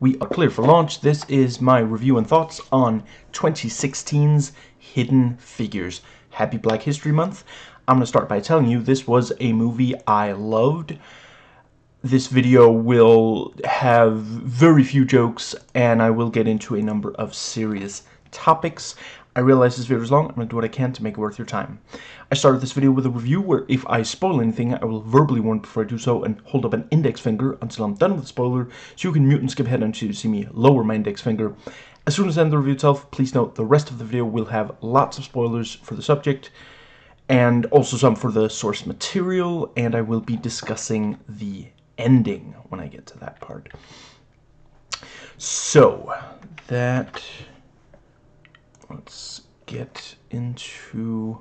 we are clear for launch. This is my review and thoughts on 2016's Hidden Figures. Happy Black History Month. I'm going to start by telling you this was a movie I loved. This video will have very few jokes and I will get into a number of serious topics. I realize this video is long. I'm going to do what I can to make it worth your time. I started this video with a review where if I spoil anything, I will verbally warn before I do so and hold up an index finger until I'm done with the spoiler, so you can mute and skip ahead until you see me lower my index finger. As soon as I end the review itself, please note the rest of the video will have lots of spoilers for the subject, and also some for the source material, and I will be discussing the ending when I get to that part. So, that let's get into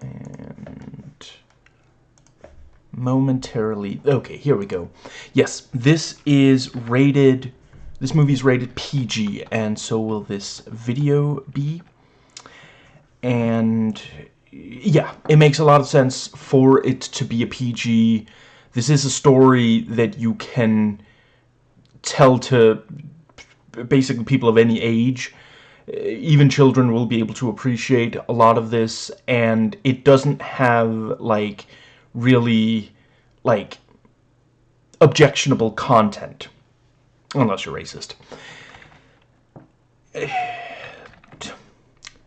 and momentarily okay here we go. Yes this is rated this movie is rated PG and so will this video be. And yeah it makes a lot of sense for it to be a PG this is a story that you can tell to basically people of any age. Uh, even children will be able to appreciate a lot of this, and it doesn't have, like, really, like, objectionable content. Unless you're racist.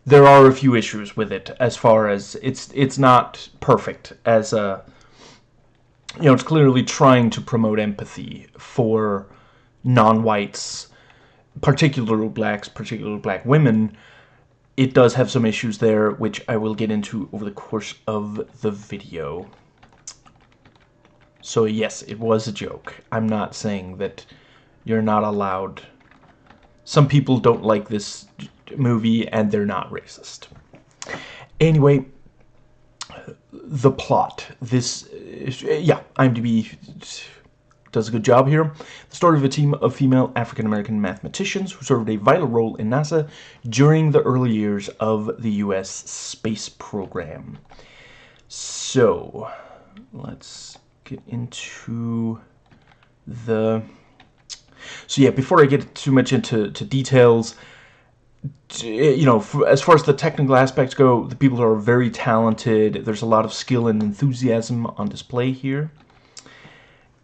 There are a few issues with it, as far as it's it's not perfect as a you know, it's clearly trying to promote empathy for non-whites particular blacks, particular black women, it does have some issues there, which I will get into over the course of the video. So yes, it was a joke. I'm not saying that you're not allowed. Some people don't like this movie, and they're not racist. Anyway, the plot. This, yeah, IMDb does a good job here. The story of a team of female African-American mathematicians who served a vital role in NASA during the early years of the U.S. space program. So, let's get into the... So yeah, before I get too much into to details, you know, as far as the technical aspects go, the people are very talented. There's a lot of skill and enthusiasm on display here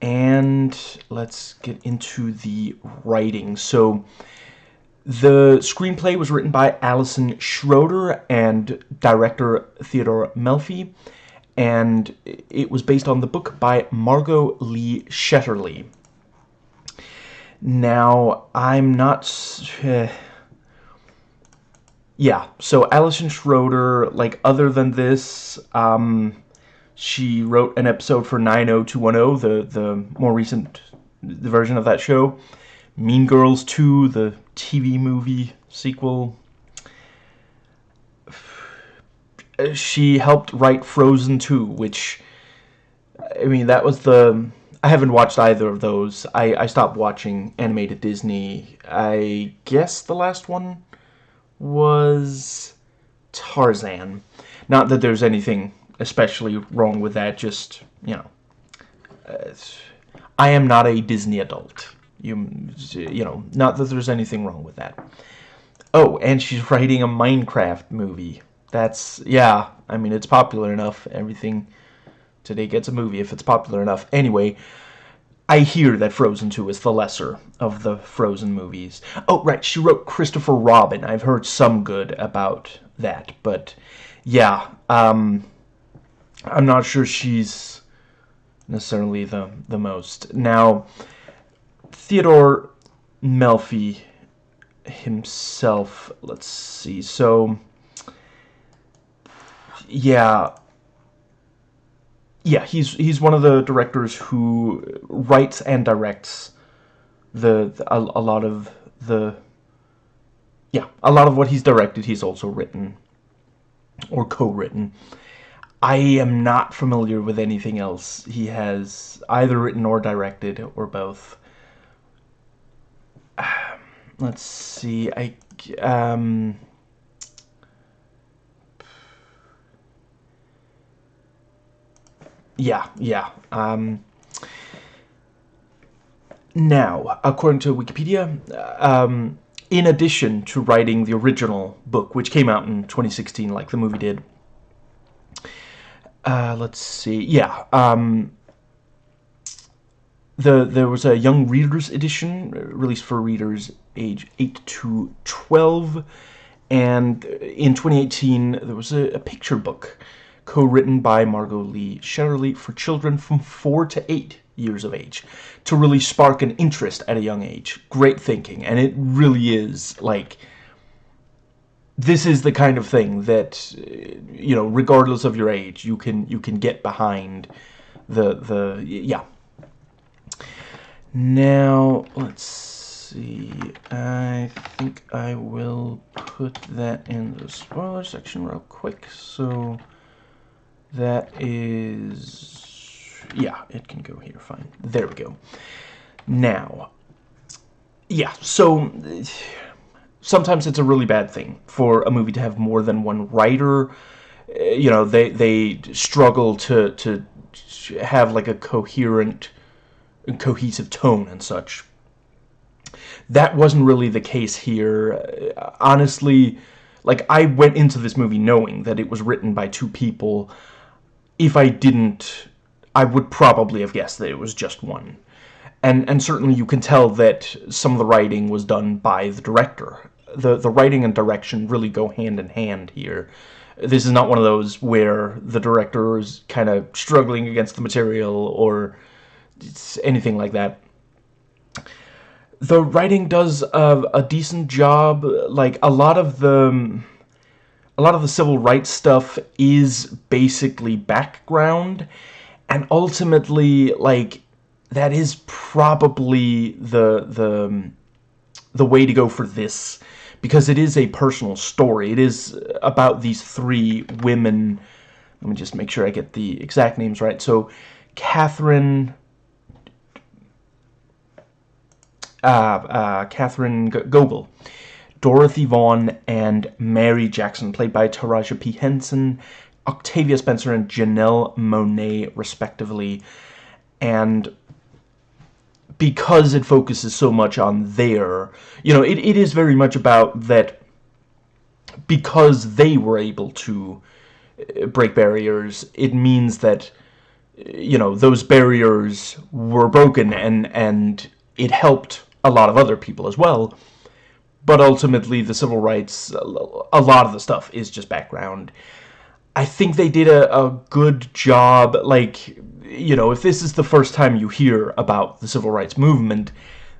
and let's get into the writing. So the screenplay was written by Allison Schroeder and director Theodore Melfi, and it was based on the book by Margot Lee Shetterly. Now, I'm not... Uh, yeah, so Allison Schroeder, like, other than this, um, she wrote an episode for 90210, the, the more recent the version of that show. Mean Girls 2, the TV movie sequel. She helped write Frozen 2, which, I mean, that was the... I haven't watched either of those. I, I stopped watching animated Disney. I guess the last one was Tarzan. Not that there's anything especially wrong with that. Just, you know, uh, I am not a Disney adult. You, you know, not that there's anything wrong with that. Oh, and she's writing a Minecraft movie. That's, yeah, I mean, it's popular enough. Everything today gets a movie if it's popular enough. Anyway, I hear that Frozen 2 is the lesser of the Frozen movies. Oh, right, she wrote Christopher Robin. I've heard some good about that, but yeah, um, I'm not sure she's necessarily the the most. Now, Theodore Melfi himself, let's see. So, yeah, yeah, he's he's one of the directors who writes and directs the, the a, a lot of the yeah a lot of what he's directed. He's also written or co-written. I am not familiar with anything else he has either written or directed, or both. let's see, I, um... Yeah, yeah, um... now, according to Wikipedia, um, in addition to writing the original book, which came out in 2016, like the movie did, uh, let's see, yeah, um, the there was a young readers edition released for readers age 8 to 12 and in 2018 there was a, a picture book co-written by Margot Lee Shetterly for children from 4 to 8 years of age to really spark an interest at a young age. Great thinking, and it really is like this is the kind of thing that uh, you know, regardless of your age, you can you can get behind the the yeah. Now let's see. I think I will put that in the spoiler section real quick. So that is yeah, it can go here, fine. There we go. Now, yeah, so sometimes it's a really bad thing for a movie to have more than one writer. Eh, you know, they they struggle to to have like a coherent, cohesive tone and such. That wasn't really the case here. Honestly, like I went into this movie knowing that it was written by two people. If I didn't I would probably have guessed that it was just one. And, and certainly you can tell that some of the writing was done by the director. The, the writing and direction really go hand in hand here. This is not one of those where the director is kind of struggling against the material or anything like that. The writing does a, a decent job. Like, a lot of the... A lot of the civil rights stuff is basically background, and ultimately like that is probably the the the way to go for this because it is a personal story it is about these three women let me just make sure I get the exact names right so Catherine uh, uh, Catherine Goble Dorothy Vaughan and Mary Jackson played by Taraji P. Henson Octavia Spencer and Janelle Monáe, respectively. And because it focuses so much on their, you know, it, it is very much about that because they were able to uh, break barriers, it means that, you know, those barriers were broken and, and it helped a lot of other people as well. But ultimately, the civil rights, a lot of the stuff is just background. I think they did a, a good job, like, you know, if this is the first time you hear about the civil rights movement,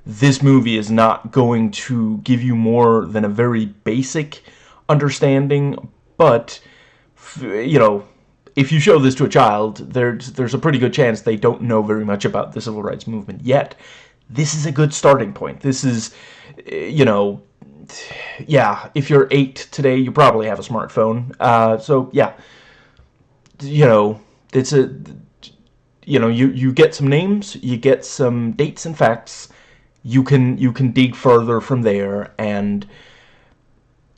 this movie is not going to give you more than a very basic understanding, but, you know, if you show this to a child, there's, there's a pretty good chance they don't know very much about the civil rights movement yet. This is a good starting point. This is, you know, yeah, if you're 8 today, you probably have a smartphone. Uh, so, yeah, you know, it's a, you know, you, you get some names, you get some dates and facts, you can, you can dig further from there, and,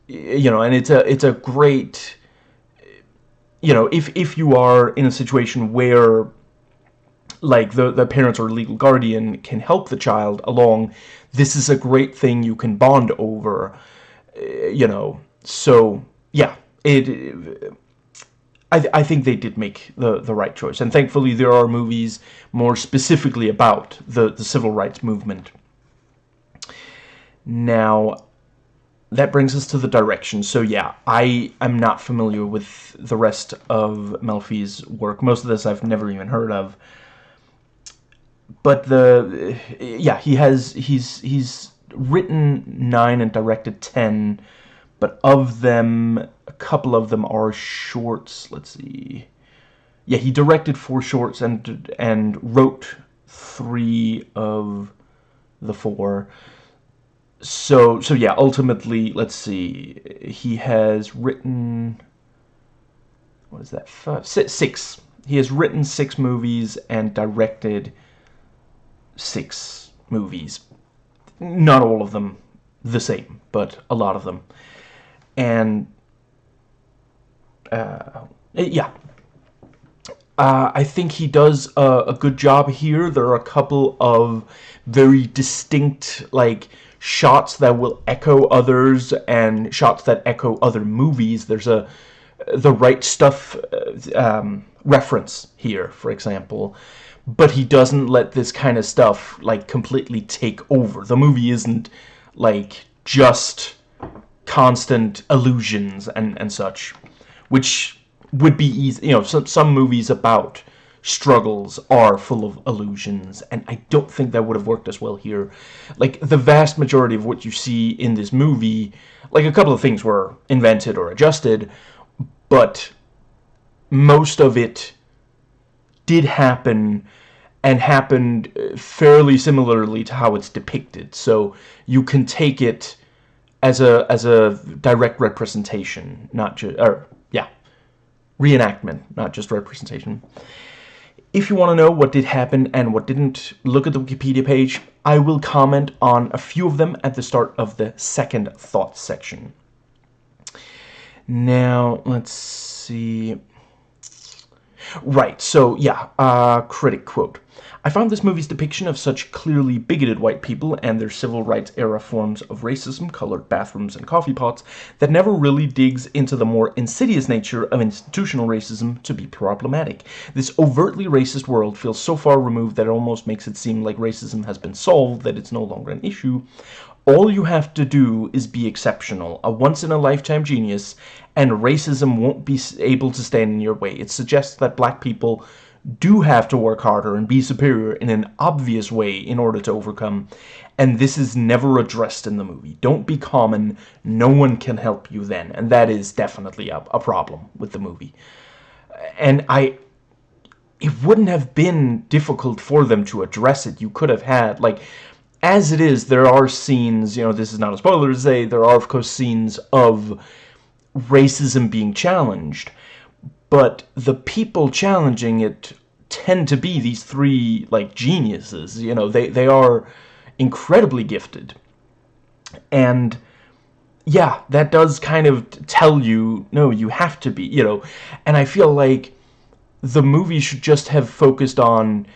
you know, and it's a, it's a great, you know, if, if you are in a situation where like the, the parents or legal guardian can help the child along, this is a great thing you can bond over, eh, you know, so, yeah, it, I, I think they did make the, the right choice, and thankfully there are movies more specifically about the, the civil rights movement. Now, that brings us to the direction. So yeah, I am not familiar with the rest of Melfi's work. Most of this I've never even heard of but the yeah he has he's he's written nine and directed ten but of them a couple of them are shorts let's see yeah he directed four shorts and and wrote three of the four so so yeah ultimately let's see he has written what is that six. he has written six movies and directed six movies. Not all of them the same, but a lot of them. And, uh, yeah. uh, I think he does a, a, good job here. There are a couple of very distinct, like, shots that will echo others and shots that echo other movies. There's a the right stuff uh, um, reference here, for example. But he doesn't let this kind of stuff, like, completely take over. The movie isn't, like, just constant illusions and, and such. Which would be easy. You know, some, some movies about struggles are full of illusions, and I don't think that would have worked as well here. Like, the vast majority of what you see in this movie, like, a couple of things were invented or adjusted, but most of it did happen and happened uh, fairly similarly to how it's depicted. So you can take it as a as a direct representation, not just or yeah, reenactment, not just representation. If you want to know what did happen and what didn't, look at the Wikipedia page. I will comment on a few of them at the start of the second thought section. Now, let's see. Right, so yeah, uh, critic quote. I found this movie's depiction of such clearly bigoted white people and their civil rights era forms of racism, colored bathrooms and coffee pots, that never really digs into the more insidious nature of institutional racism to be problematic. This overtly racist world feels so far removed that it almost makes it seem like racism has been solved, that it's no longer an issue. All you have to do is be exceptional, a once-in-a-lifetime genius, and racism won't be able to stand in your way. It suggests that black people do have to work harder and be superior in an obvious way in order to overcome. And this is never addressed in the movie. Don't be common. No one can help you then. And that is definitely a, a problem with the movie. And I... It wouldn't have been difficult for them to address it. You could have had, like... As it is, there are scenes, you know, this is not a spoiler to say, there are, of course, scenes of racism being challenged but the people challenging it tend to be these three like geniuses you know they they are incredibly gifted. And yeah that does kind of tell you no you have to be you know. And i feel like the movie should just have focused on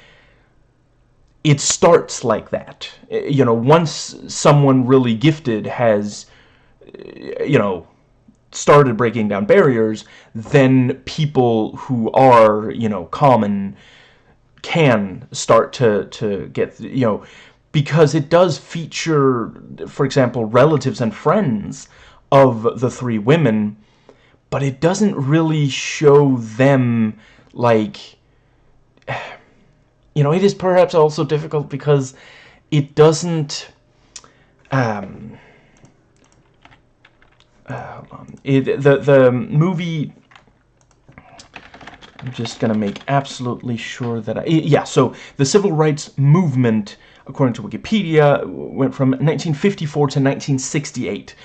it starts like that. Eh, you know once someone really gifted has eh, you know started breaking down barriers, then people who are, you know, common can start to, to get, you know, because it does feature, for example, relatives and friends of the three women, but it doesn't really show them, like, you know, it is perhaps also difficult because it doesn't, um, it, the the movie I'm just gonna make absolutely sure that I yeah so the civil rights movement according to Wikipedia went from 1954 to 1968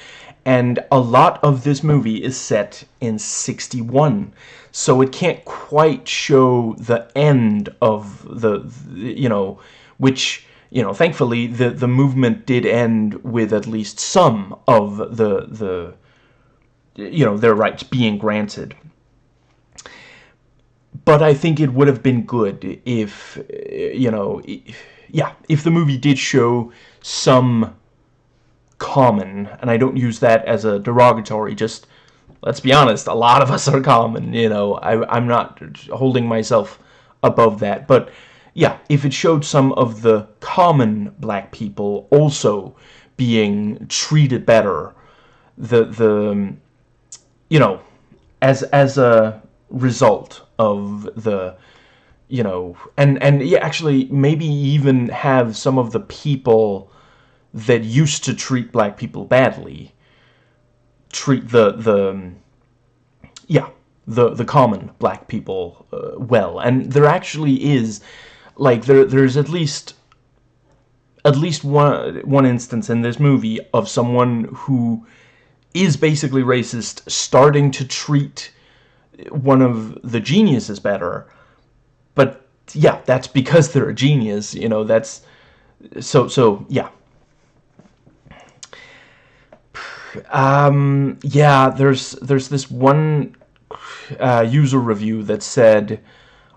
and a lot of this movie is set in 61 so it can't quite show the end of the, the you know which you know thankfully the the movement did end with at least some of the the you know, their rights being granted. But I think it would have been good if, eh, you know, yeah, if the movie did show some common, and I don't use that as a derogatory, just, let's be honest, a lot of us are common, you know, I, I'm not holding myself above that, but yeah, if it showed some of the common black people also being treated better, the, the, you know, as as a result of the you know and and yeah actually maybe even have some of the people that used to treat black people badly treat the the yeah the the common black people uh, well. And there actually is like there there's at least at least one one instance in this movie of someone who is basically racist, starting to treat one of the geniuses better. But yeah, that's because they're a genius, you know, that's so so yeah. Um yeah, there's there's this one uh, user review that said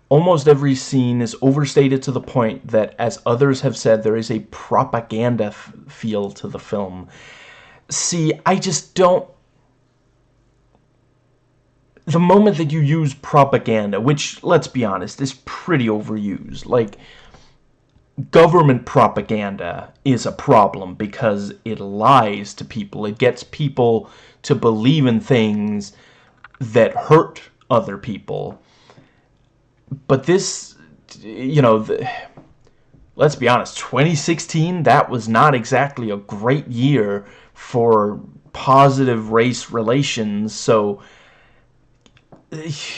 almost every scene is overstated to the point that, as others have said, there is a propaganda feel to the film. See, I just don't... The moment that you use propaganda, which, let's be honest, is pretty overused, like, government propaganda is a problem because it lies to people. It gets people to believe in things that hurt other people. But this, you know, the, let's be honest, 2016, that was not exactly a great year for positive race relations, so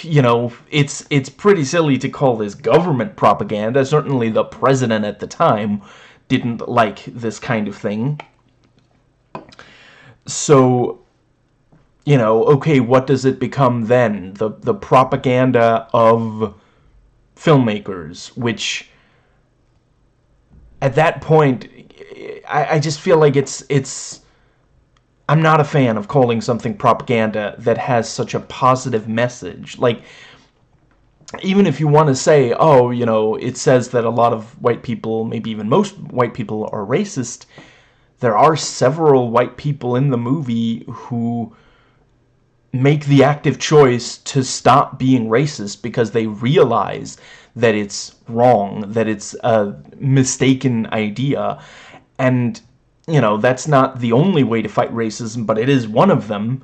you know, it's it's pretty silly to call this government propaganda. Certainly the president at the time didn't like this kind of thing. So, you know, okay, what does it become then? The the propaganda of filmmakers, which at that point I, I just feel like it's it's I'm not a fan of calling something propaganda that has such a positive message. Like, even if you want to say, oh, you know, it says that a lot of white people, maybe even most white people, are racist, there are several white people in the movie who make the active choice to stop being racist because they realize that it's wrong, that it's a mistaken idea, and you know, that's not the only way to fight racism, but it is one of them.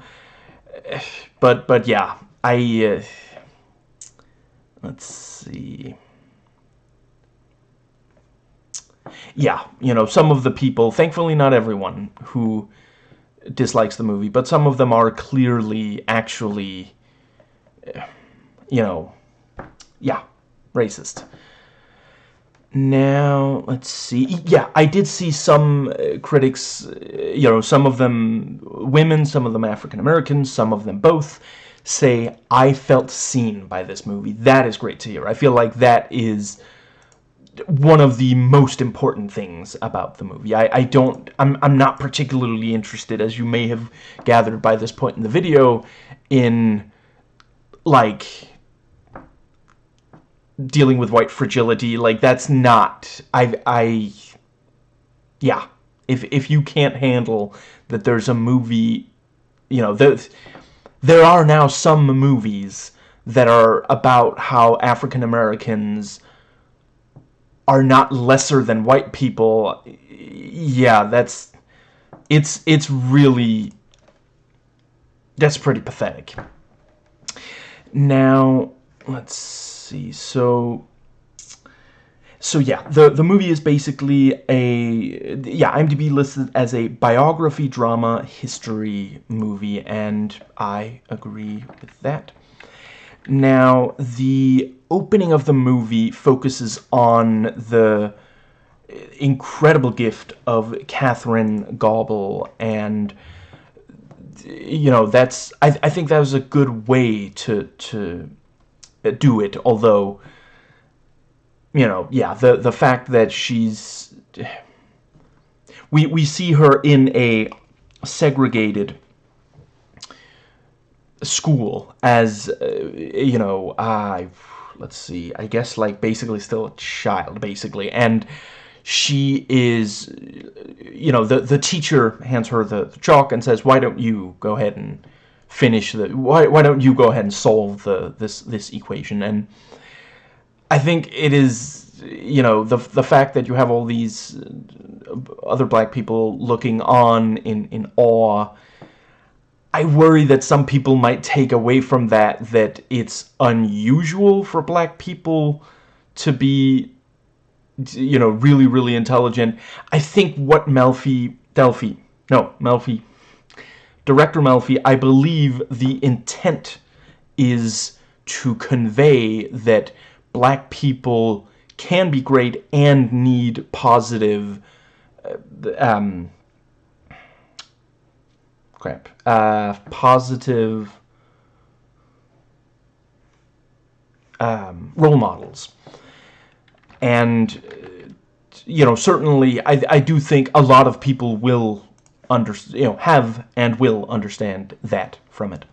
But, but yeah, I, uh, let's see. Yeah, you know, some of the people, thankfully not everyone, who dislikes the movie, but some of them are clearly actually, you know, yeah, racist. Now, let's see. Yeah, I did see some uh, critics, uh, you know, some of them women, some of them African Americans, some of them both, say, I felt seen by this movie. That is great to hear. I feel like that is one of the most important things about the movie. I, I don't, I'm, I'm not particularly interested, as you may have gathered by this point in the video, in, like, dealing with white fragility like that's not I I yeah. If if you can't handle that there's a movie you know there there are now some movies that are about how African Americans are not lesser than white people yeah that's it's it's really that's pretty pathetic. Now let's see. So, so yeah, the the movie is basically a yeah IMDb listed as a biography drama history movie, and I agree with that. Now, the opening of the movie focuses on the incredible gift of Catherine Goble and you know that's I, I think that was a good way to to do it, although, you know, yeah, the, the fact that she's... We, we see her in a segregated school as, uh, you know, uh, let's see, I guess, like, basically still a child, basically, and she is, you know, the, the teacher hands her the, the chalk and says, why don't you go ahead and finish the why why don't you go ahead and solve the this this equation? And I think it is you know the the fact that you have all these uh, other black people looking on in in awe I worry that some people might take away from that that it's unusual for black people to be you know really really intelligent. I think what Melfi Delphi no Melfi Director Melfi, I believe the intent is to convey that black people can be great and need positive uh, um, crap uh, positive um, role models. And you know certainly I, I do think a lot of people will under, you know, have and will understand that from it.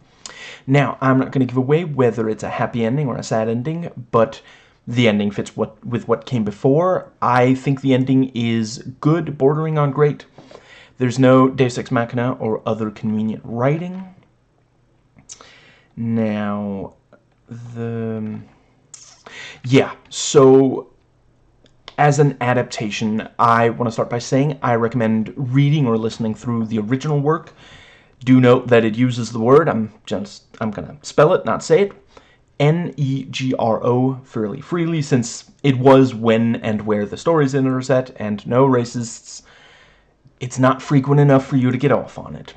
Now, I'm not going to give away whether it's a happy ending or a sad ending, but the ending fits what with what came before. I think the ending is good, bordering on great. There's no Deus Ex Machina or other convenient writing. Now, the... Yeah, so as an adaptation, I want to start by saying I recommend reading or listening through the original work. Do note that it uses the word, I'm just, I'm going to spell it, not say it, N-E-G-R-O fairly freely since it was when and where the stories intersect and no racists. It's not frequent enough for you to get off on it.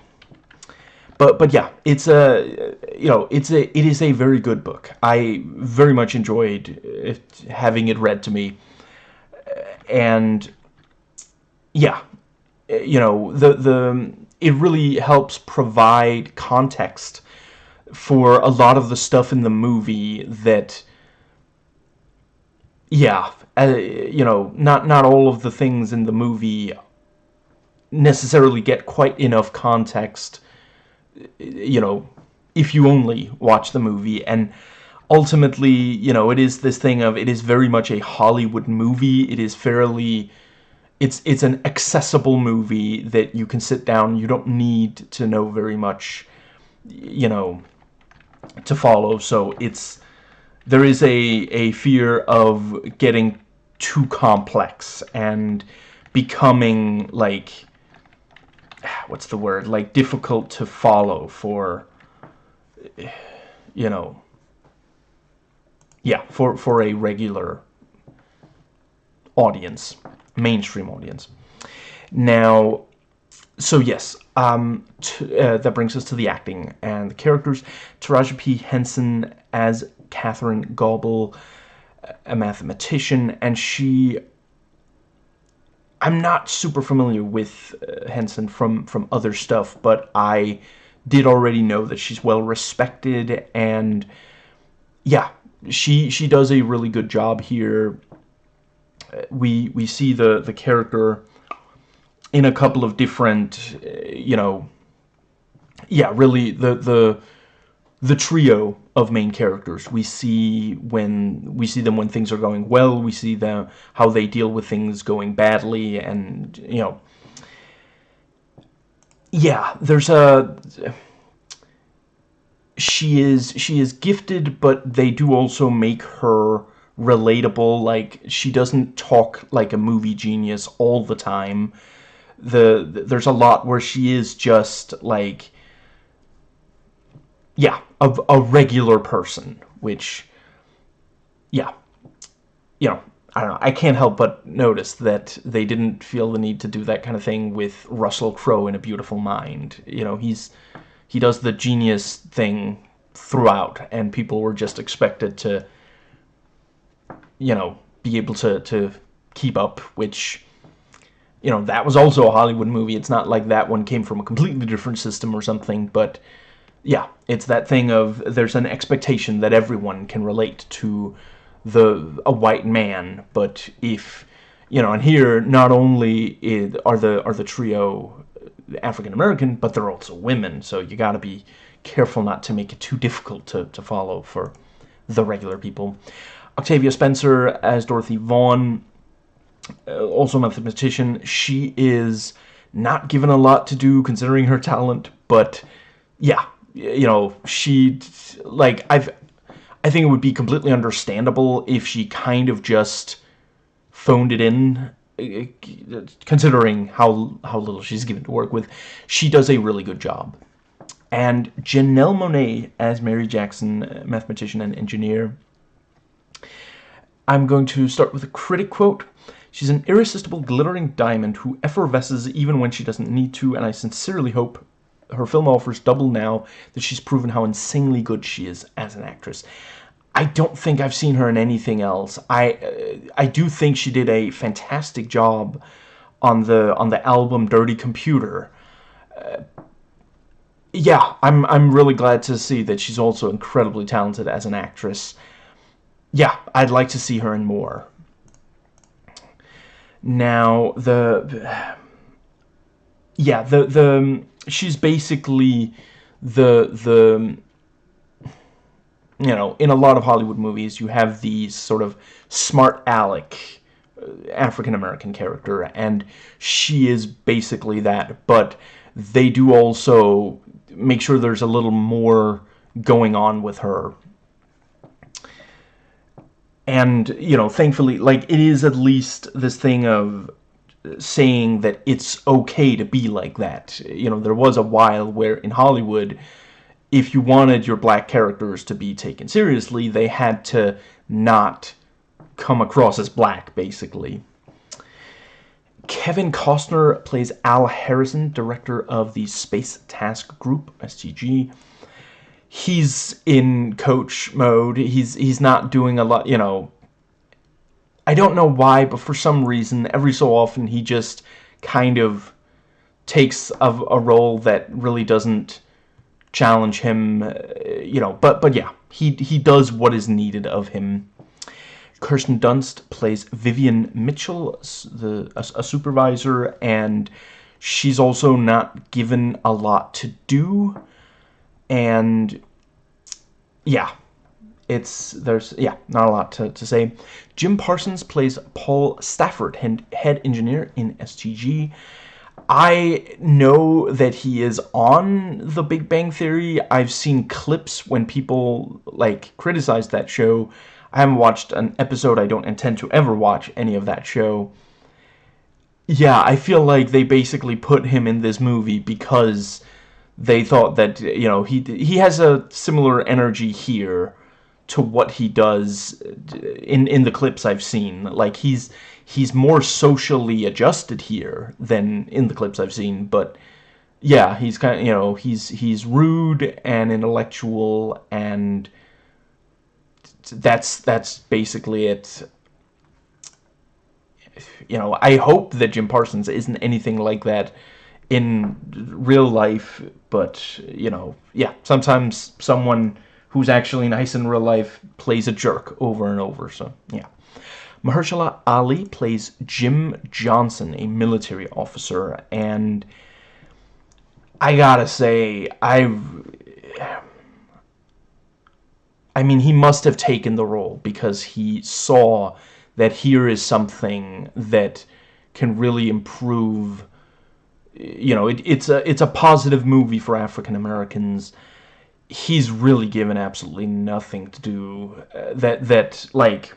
But but yeah, it's a you know it's a it is a very good book. I very much enjoyed having it read to me, and yeah, you know the the it really helps provide context for a lot of the stuff in the movie that yeah uh, you know not not all of the things in the movie necessarily get quite enough context you know if you only watch the movie. And ultimately you know it is this thing of it is very much a Hollywood movie. It is fairly it's it's an accessible movie that you can sit down. You don't need to know very much you know to follow. So it's there is a a fear of getting too complex and becoming like what's the word? Like difficult to follow for you know yeah for for a regular audience mainstream audience now so yes, um, uh, that brings us to the acting and the characters. Taraji P. Henson as Catherine Goble, a mathematician, and she... I'm not super familiar with uh, Henson from, from other stuff, but I did already know that she's well respected, and yeah, she she does a really good job here. We we see the the character in a couple of different, eh, you know, yeah, really the the the trio of main characters. We see when we see them when things are going well. We see them how they deal with things going badly, and you know, yeah, there's a. She is she is gifted, but they do also make her relatable. Like she doesn't talk like a movie genius all the time. The, the there's a lot where she is just like yeah a, a regular person which yeah. You know I don't know I can't help but notice that they didn't feel the need to do that kind of thing with Russell Crowe in A Beautiful Mind. You know he's he does the genius thing throughout and people were just expected to you know be able to to keep up which you know, that was also a Hollywood movie. It's not like that one came from a completely different system or something, but yeah, it's that thing of there's an expectation that everyone can relate to the a white man, but if you know, and here not only is, are the are the trio African American, but they're also women, so you got to be careful not to make it too difficult to to follow for the regular people. Octavia Spencer as Dorothy Vaughan uh, also a mathematician. She is not given a lot to do considering her talent, but yeah, you know, she like I've I think it would be completely understandable if she kind of just phoned it in considering how how little she's given to work with. She does a really good job. And Janelle Monáe as Mary Jackson, uh, mathematician and engineer. I'm going to start with a critic quote. She's an irresistible glittering diamond who effervesces even when she doesn't need to, and I sincerely hope her film offers double now that she's proven how insanely good she is as an actress. I don't think I've seen her in anything else. I uh, I do think she did a fantastic job on the on the album Dirty Computer. Uh, yeah, I'm I'm really glad to see that she's also incredibly talented as an actress. Yeah, I'd like to see her in more. Now, the... Yeah, the, the... She's basically the... the you know, in a lot of Hollywood movies, you have these sort of smart aleck uh, African-American character, and she is basically that, but they do also make sure there's a little more going on with her. And, you know, thankfully, like, it is at least this thing of saying that it's okay to be like that. You know, there was a while where in Hollywood, if you wanted your black characters to be taken seriously, they had to not come across as black, basically. Kevin Costner plays Al Harrison, director of the Space Task Group, STG. He's in coach mode. He's he's not doing a lot, you know. I don't know why, but for some reason, every so often he just kind of takes a, a role that really doesn't challenge him, uh, you know, but but yeah, he he does what is needed of him. Kirsten Dunst plays Vivian Mitchell, the a, a supervisor, and she's also not given a lot to do, and yeah, it's there's yeah not a lot to, to say. Jim parsons plays paul stafford head engineer in stg I know that he is on The Big Bang Theory. I've seen clips when people, like, criticize that show. I haven't watched an episode. I don't intend to ever watch any of that show. Yeah, I feel like they basically put him in this movie because they thought that, you know, he, he has a similar energy here to what he does in, in the clips I've seen. Like, he's he's more socially adjusted here than in the clips I've seen, but yeah, he's kind of, you know, he's he's rude and intellectual and that's that's basically it. You know, I hope that Jim Parsons isn't anything like that in real life, but you know, yeah, sometimes someone who's actually nice in real life plays a jerk over and over, so yeah. Mahershala Ali plays Jim Johnson, a military officer, and I gotta say, I I mean, he must have taken the role because he saw that here is something that can really improve you know, it, it's a it's a positive movie for African Americans. He's really given absolutely nothing to do uh, that that like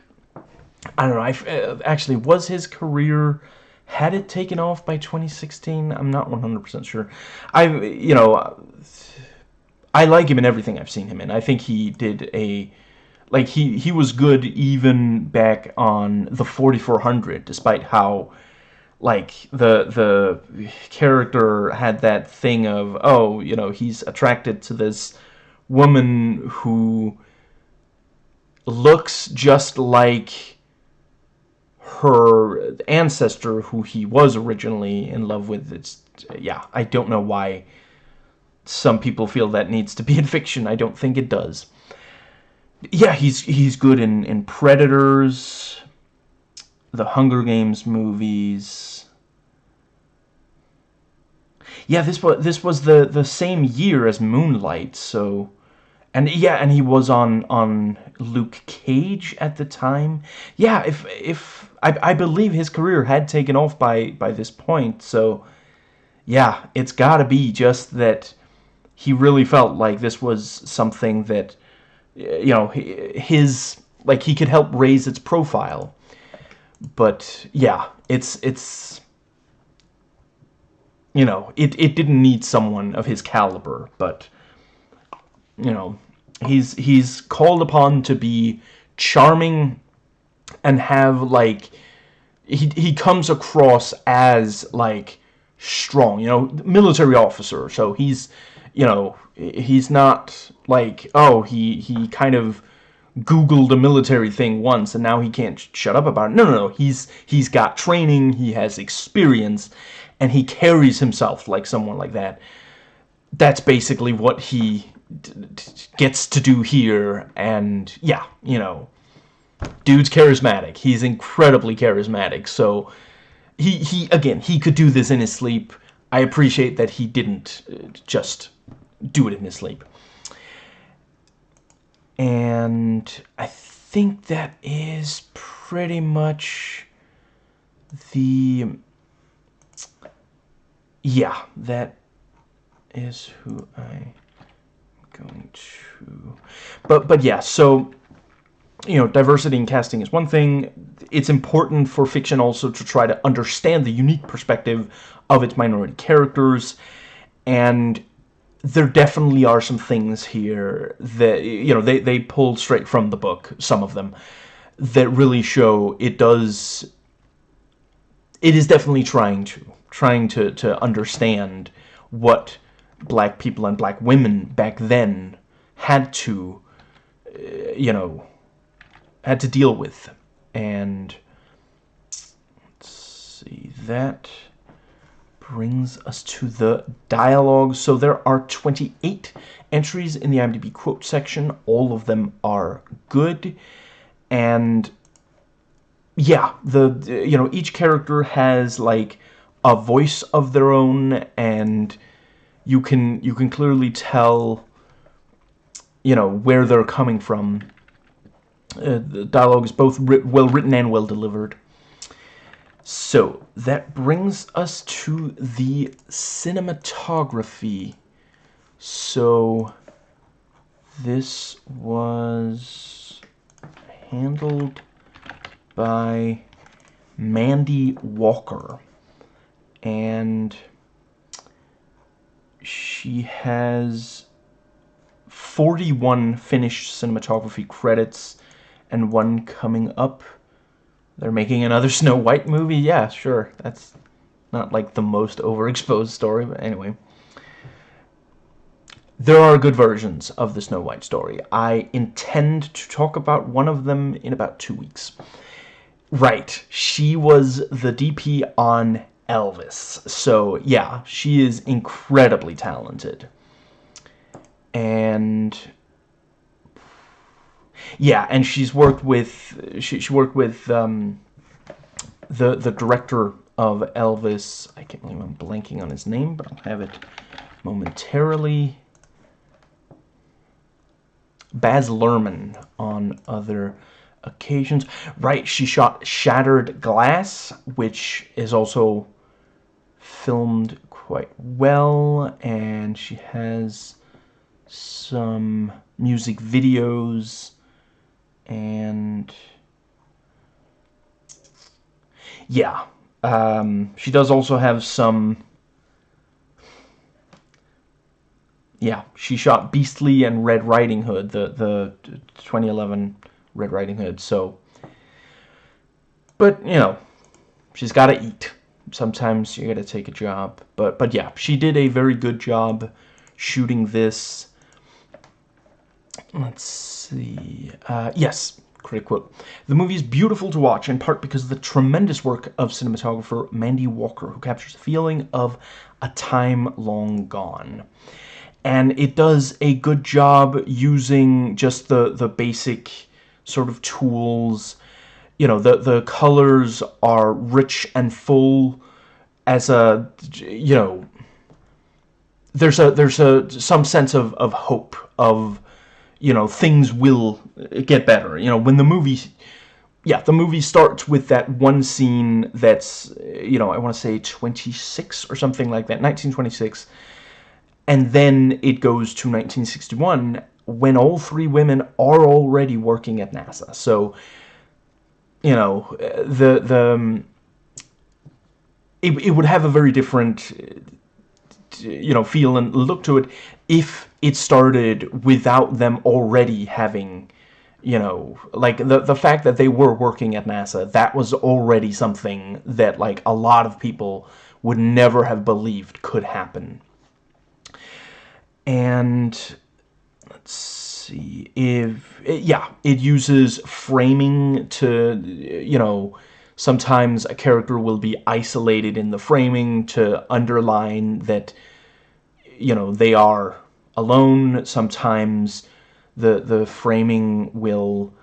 I don't know. I uh, actually was his career had it taken off by 2016. I'm not 100% sure. I you know I like him in everything I've seen him in. I think he did a like he he was good even back on the 4400 despite how like the the character had that thing of oh you know he's attracted to this woman who looks just like her ancestor, who he was originally in love with. It's yeah, I don't know why some people feel that needs to be in fiction. I don't think it does. Yeah, he's he's good in in Predators, the Hunger Games movies. Yeah, this was this was the the same year as Moonlight, so and yeah, and he was on on Luke Cage at the time. Yeah, if if I I believe his career had taken off by by this point, so yeah, it's got to be just that he really felt like this was something that you know his like he could help raise its profile. But yeah, it's it's you know, it it didn't need someone of his caliber, but you know, he's he's called upon to be charming and have like he he comes across as like strong, you know, military officer. So he's you know, he's not like oh, he he kind of googled a military thing once and now he can't shut up about it. No, no, no. He's he's got training, he has experience and he carries himself like someone like that. That's basically what he gets to do here and yeah you know dude's charismatic. He's incredibly charismatic. So he he again he could do this in his sleep. I appreciate that he didn't uh, just do it in his sleep. And I think that is pretty much the yeah that is who I going to but but yeah so you know diversity in casting is one thing. It's important for fiction also to try to understand the unique perspective of its minority characters and there definitely are some things here that you know they they pulled straight from the book some of them that really show it does it is definitely trying to trying to to understand what black people and black women back then had to uh, you know had to deal with and let's see that brings us to the dialogue. So there are 28 entries in the IMDb quote section. All of them are good. And yeah, the you know, each character has like a voice of their own and you can you can clearly tell you know where they're coming from. Uh, the dialogue is both well written and well delivered. So, that brings us to the cinematography. So, this was handled by Mandy Walker. And she has 41 finished cinematography credits and one coming up they're making another Snow White movie? Yeah, sure. That's not like the most overexposed story, but anyway. There are good versions of the Snow White story. I intend to talk about one of them in about two weeks. Right, she was the DP on Elvis. So, yeah, she is incredibly talented. And yeah, and she's worked with she, she worked with um, the the director of Elvis. I can't believe I'm blanking on his name, but I'll have it momentarily. Baz Luhrmann on other occasions. Right, she shot Shattered Glass, which is also filmed quite well, and she has some music videos and yeah um, she does also have some yeah she shot Beastly and Red Riding Hood the the 2011 Red Riding Hood so but you know she's got to eat sometimes you got to take a job but but yeah she did a very good job shooting this let's see. Uh, yes, critic quote. The movie is beautiful to watch, in part because of the tremendous work of cinematographer Mandy Walker, who captures the feeling of a time long gone. And it does a good job using just the, the basic sort of tools. You know, the, the colors are rich and full as a, you know, there's a there's a some sense of, of hope of you know, things will get better. You know, when the movie, yeah, the movie starts with that one scene that's, you know, I want to say 26 or something like that, 1926, and then it goes to 1961 when all three women are already working at NASA. So, you know, the, the, um, it, it would have a very different, you know, feel and look to it if it started without them already having you know like the the fact that they were working at NASA that was already something that like a lot of people would never have believed could happen. And let's see if yeah it uses framing to you know sometimes a character will be isolated in the framing to underline that you know they are alone. Sometimes the the framing will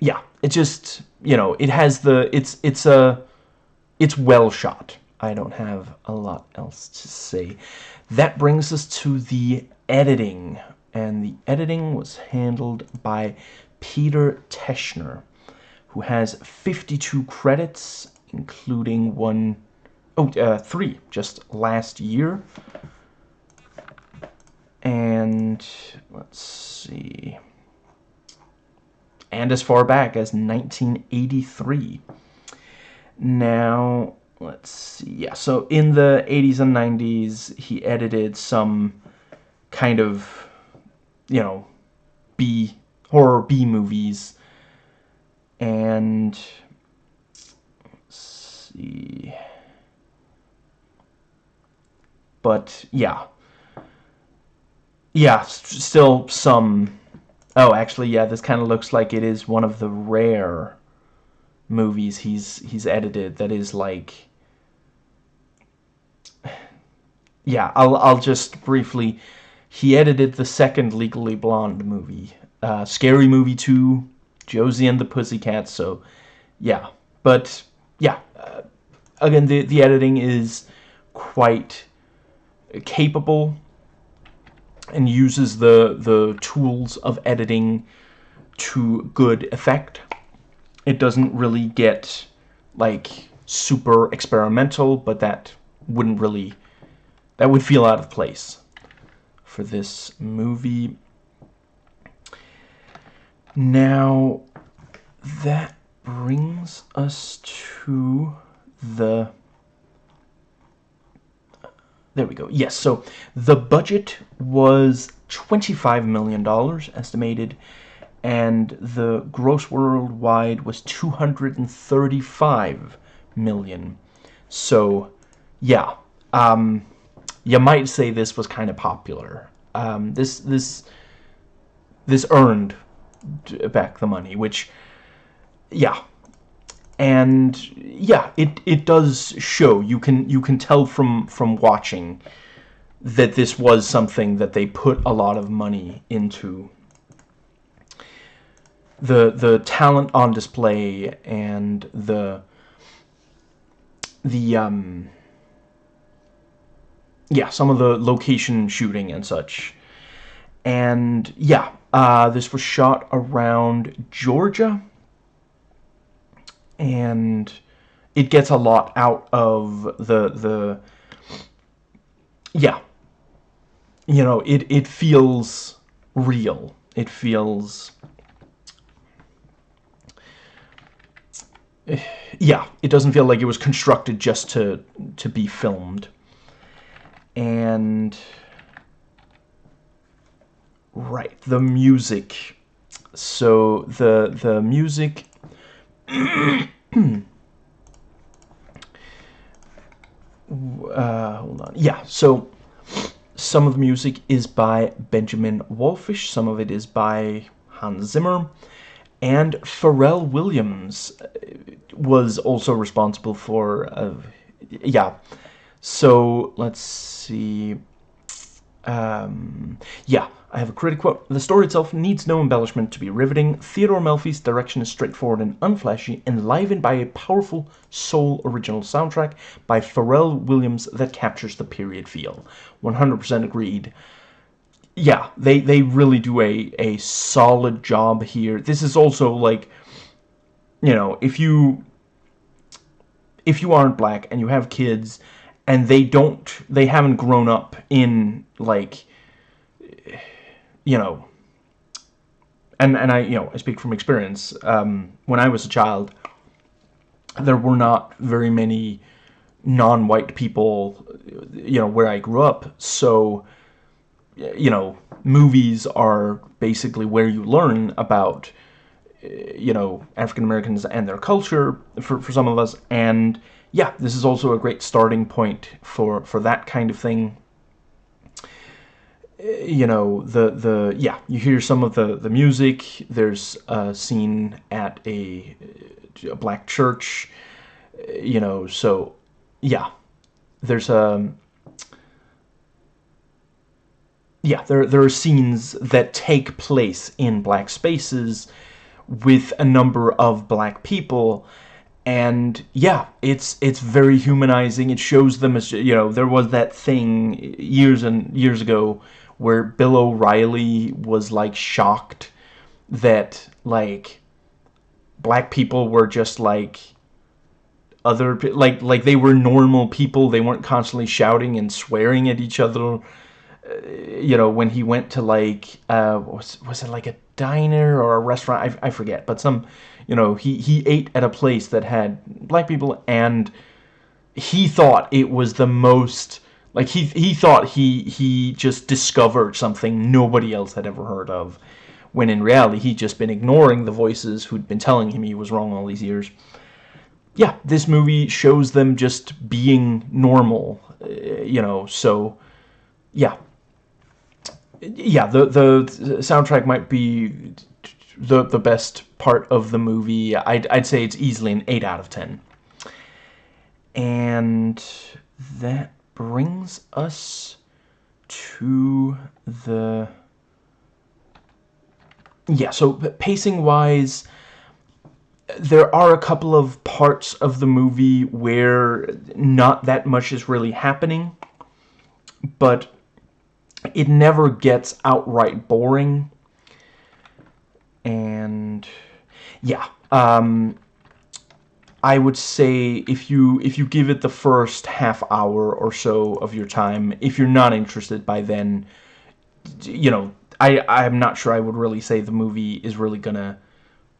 yeah, it just, you know, it has the it's it's a it's well shot. I don't have a lot else to say. That brings us to the editing. And the editing was handled by Peter Teschner, who has 52 credits, including one, oh, uh, three, just last year. And, let's see, and as far back as 1983. Now, let's see, yeah, so in the 80s and 90s, he edited some kind of, you know, B, horror B movies, and, see, but, yeah, yeah, still some, oh, actually, yeah, this kind of looks like it is one of the rare movies he's he's edited that is like yeah I'll I'll just briefly he edited the second Legally Blonde movie uh, Scary Movie 2 Josie and the Pussycats so yeah but yeah uh, again the the editing is quite capable and uses the the tools of editing to good effect. It doesn't really get, like, super experimental, but that wouldn't really... That would feel out of place for this movie. Now, that brings us to the... There we go. Yes, so the budget was $25 million estimated and the gross worldwide was 235 million. So, yeah, um, you might say this was kind of popular. Um, this this this earned back the money, which, yeah, and yeah, it it does show. You can you can tell from from watching that this was something that they put a lot of money into the the talent on display and the the um yeah some of the location shooting and such. And yeah uh, this was shot around Georgia. And it gets a lot out of the the yeah. You know it it feels real. It feels yeah, it doesn't feel like it was constructed just to to be filmed. And right, the music. So the the music uh, hold on. Yeah, so some of the music is by Benjamin Wallfisch some of it is by Hans Zimmer, and Pharrell Williams was also responsible for, uh, yeah. So let's see. Um, yeah, I have a critic quote. The story itself needs no embellishment to be riveting. Theodore Melfi's direction is straightforward and unflashy, enlivened by a powerful soul original soundtrack by Pharrell Williams that captures the period feel. 100% agreed. Yeah, they, they really do a, a solid job here. This is also like you know, if you if you aren't black and you have kids and they don't they haven't grown up in like you know and and I you know I speak from experience um, when I was a child there were not very many non-white people you know where I grew up so you know movies are basically where you learn about you know, African Americans and their culture for, for some of us. And yeah, this is also a great starting point for, for that kind of thing. Uh, you know, the, the, yeah, you hear some of the, the music. There's a scene at a, uh, a black church, uh, you know, so yeah, there's a, yeah, there, there are scenes that take place in black spaces with a number of black people and yeah it's it's very humanizing. It shows them as you know there was that thing years and years ago where Bill O'Reilly was like shocked that like black people were just like other like like they were normal people. They weren't constantly shouting and swearing at each other. Uh, you know when he went to like uh was, was it like a diner or a restaurant? I, I forget but some you know he he ate at a place that had black people and he thought it was the most like he he thought he he just discovered something nobody else had ever heard of when in reality he'd just been ignoring the voices who'd been telling him he was wrong all these years yeah, this movie shows them just being normal, uh, you know, so, yeah. Yeah, the, the soundtrack might be the, the best part of the movie. I'd, I'd say it's easily an 8 out of 10. And that brings us to the... Yeah, so pacing-wise there are a couple of parts of the movie where not that much is really happening, but it never gets outright boring. And yeah, um, I would say if you if you give it the first half hour or so of your time, if you're not interested by then, you know, I I'm not sure I would really say the movie is really gonna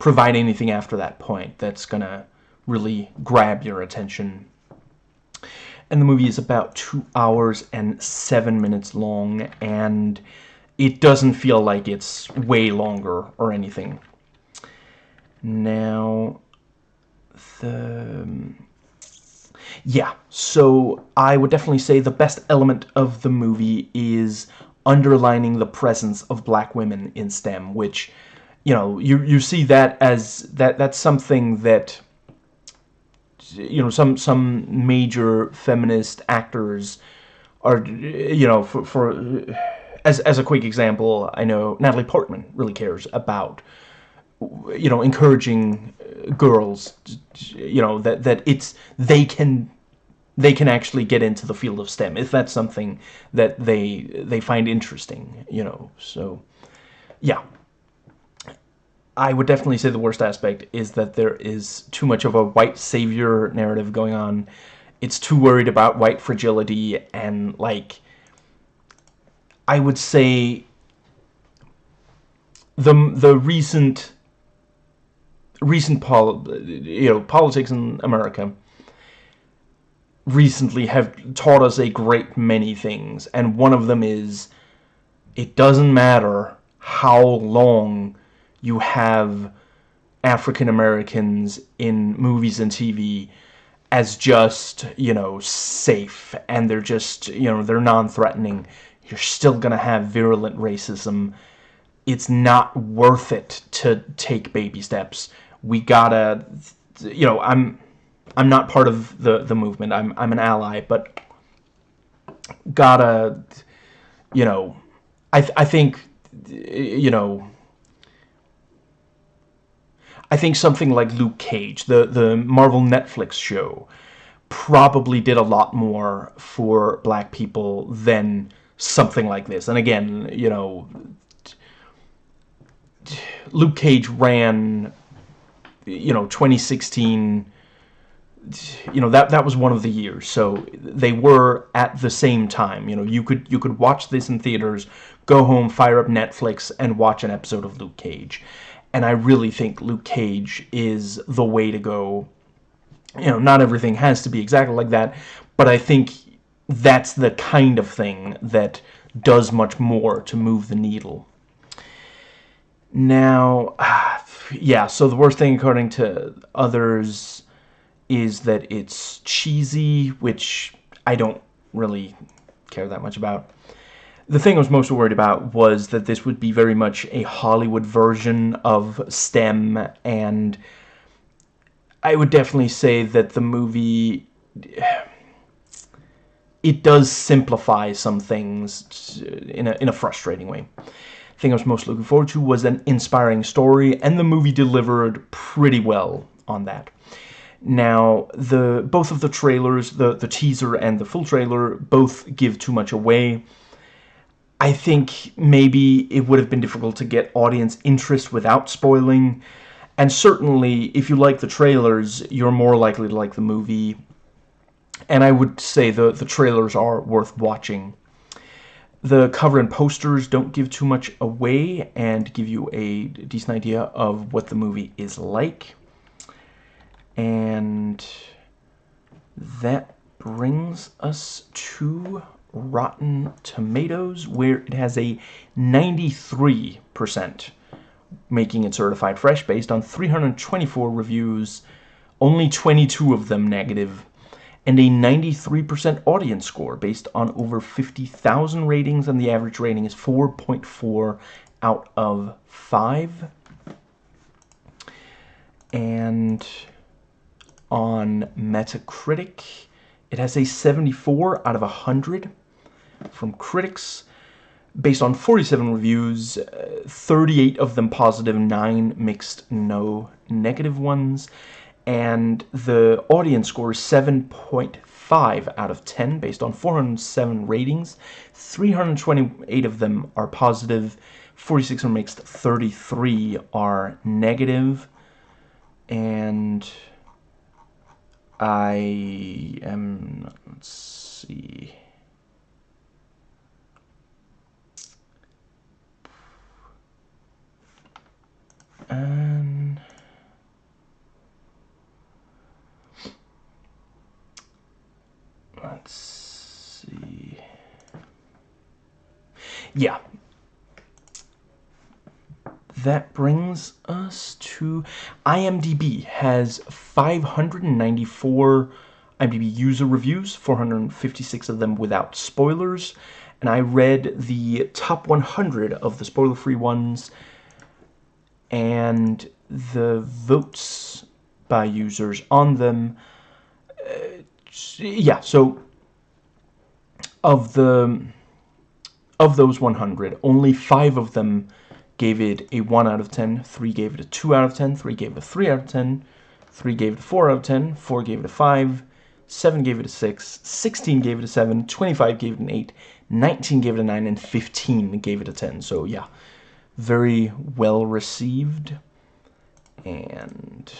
provide anything after that point that's gonna really grab your attention. And the movie is about two hours and seven minutes long, and it doesn't feel like it's way longer or anything. Now, the... Yeah, so I would definitely say the best element of the movie is underlining the presence of black women in STEM, which you know, you you see that as that that's something that you know some some major feminist actors are you know for, for as as a quick example, I know Natalie Portman really cares about you know encouraging uh, girls you know that that it's they can they can actually get into the field of STEM if that's something that they they find interesting you know so yeah I would definitely say the worst aspect is that there is too much of a white savior narrative going on. It's too worried about white fragility and, like, I would say the the recent recent pol you know politics in America recently have taught us a great many things and one of them is it doesn't matter how long you have African Americans in movies and TV as just, you know, safe and they're just, you know, they're non-threatening. You're still going to have virulent racism. It's not worth it to take baby steps. We gotta, you know, I'm, I'm not part of the, the movement. I'm, I'm an ally, but gotta, you know, I, I think, you know, I think something like Luke Cage, the, the Marvel Netflix show, probably did a lot more for black people than something like this. And again, you know, Luke Cage ran, you know, 2016, you know, that, that was one of the years. So they were at the same time, you know, you could, you could watch this in theaters, go home, fire up Netflix, and watch an episode of Luke Cage and I really think Luke Cage is the way to go. You know, not everything has to be exactly like that, but I think that's the kind of thing that does much more to move the needle. Now, yeah, so the worst thing according to others is that it's cheesy, which I don't really care that much about the thing I was most worried about was that this would be very much a Hollywood version of STEM, and I would definitely say that the movie... It does simplify some things uh, in a, in a frustrating way. The thing I was most looking forward to was an inspiring story, and the movie delivered pretty well on that. Now, the both of the trailers, the, the teaser and the full trailer, both give too much away I think maybe it would have been difficult to get audience interest without spoiling. And certainly, if you like the trailers, you're more likely to like the movie. And I would say the, the trailers are worth watching. The cover and posters don't give too much away and give you a decent idea of what the movie is like. And that brings us to Rotten Tomatoes, where it has a 93%, making it certified fresh based on 324 reviews, only 22 of them negative, and a 93% audience score based on over 50,000 ratings, and the average rating is 4.4 out of 5. And on Metacritic, it has a 74 out of 100 from critics based on 47 reviews, uh, 38 of them positive, 9 mixed, no negative ones. And the audience score is 7.5 out of 10 based on 407 ratings. 328 of them are positive, 46 are mixed, 33 are negative. And I am, let's see. And let's see. Yeah. That brings us to IMDb has 594 IMDb user reviews, 456 of them without spoilers. And I read the top 100 of the spoiler-free ones and the votes by users on them. Uh, yeah, so of the of those 100, only five of them gave it a 1 out of 10, 3 gave it a 2 out of 10, 3 gave it a 3 out of 10, 3 gave it a 4 out of 10, 4 gave it a 5, 7 gave it a 6, 16 gave it a 7, 25 gave it an 8, 19 gave it a 9, and 15 gave it a 10. So yeah, very well received and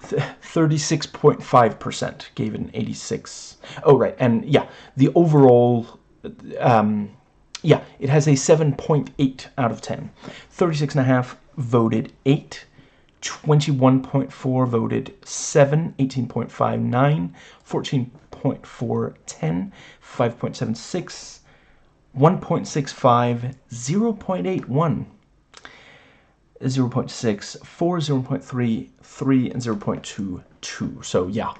36.5% gave it an 86 oh right and yeah the overall um, yeah it has a 7.8 out of 10 36 and a half voted 8 21.4 voted 7 18.59 14.4 10 5.76 1.65, 0.81, 0.6, 4, 0.3, 3, and 0.22. So yeah,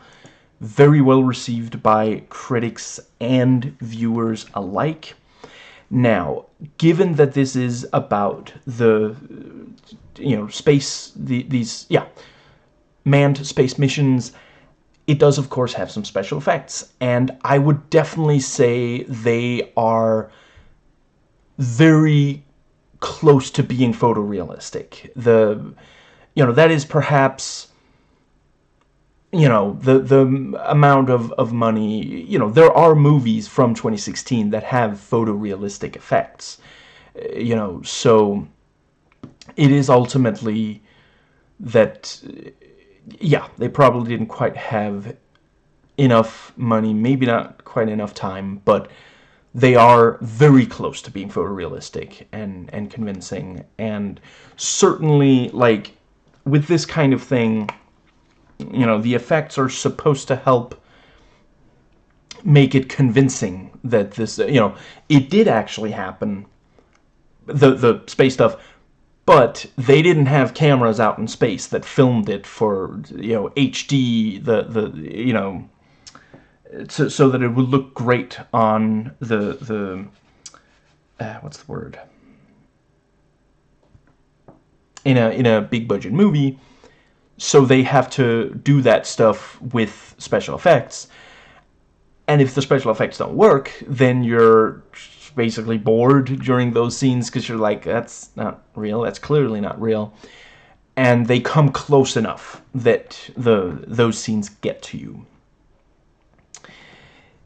very well received by critics and viewers alike. Now, given that this is about the, you know, space, the, these, yeah, manned space missions, it does, of course, have some special effects. And I would definitely say they are very close to being photorealistic. The, you know, that is perhaps, you know, the, the amount of, of money, you know, there are movies from 2016 that have photorealistic effects, you know, so it is ultimately that, yeah, they probably didn't quite have enough money, maybe not quite enough time, but they are very close to being photorealistic and and convincing. And certainly like with this kind of thing you know the effects are supposed to help make it convincing that this you know it did actually happen the the space stuff but they didn't have cameras out in space that filmed it for you know HD the the you know so, so that it would look great on the the uh, what's the word? In a in a big budget movie. So they have to do that stuff with special effects. And if the special effects don't work then you're basically bored during those scenes because you're like that's not real. That's clearly not real. And they come close enough that the those scenes get to you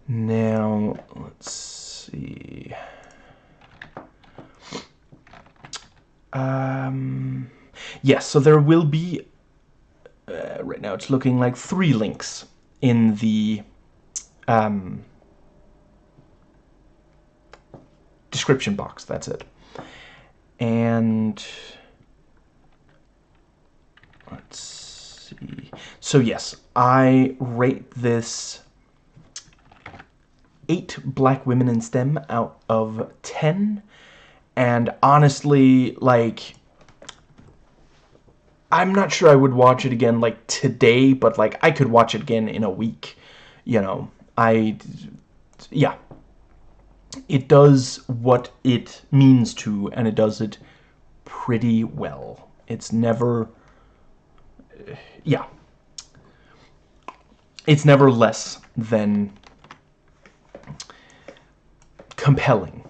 now, let's see. Um, yes, so there will be, uh, right now it's looking like three links in the um, description box, that's it. And let's see. So yes, I rate this eight black women in STEM out of 10. And honestly, like, I'm not sure I would watch it again, like, today, but, like, I could watch it again in a week. You know, I, yeah. It does what it means to, and it does it pretty well. It's never, yeah. It's never less than compelling.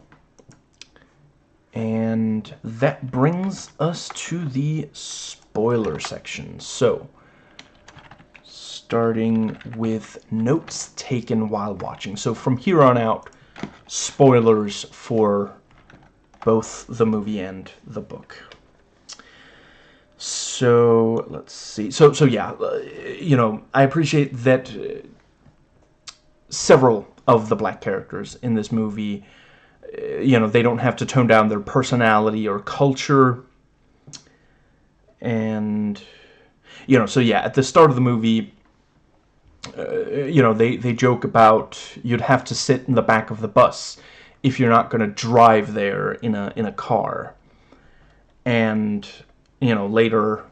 And that brings us to the spoiler section. So, starting with notes taken while watching. So from here on out, spoilers for both the movie and the book. So, let's see. So, so yeah, uh, you know, I appreciate that uh, several of the black characters in this movie. Uh, you know, they don't have to tone down their personality or culture. And, you know, so yeah, at the start of the movie, uh, you know, they, they joke about you'd have to sit in the back of the bus if you're not going to drive there in a, in a car. And, you know, later,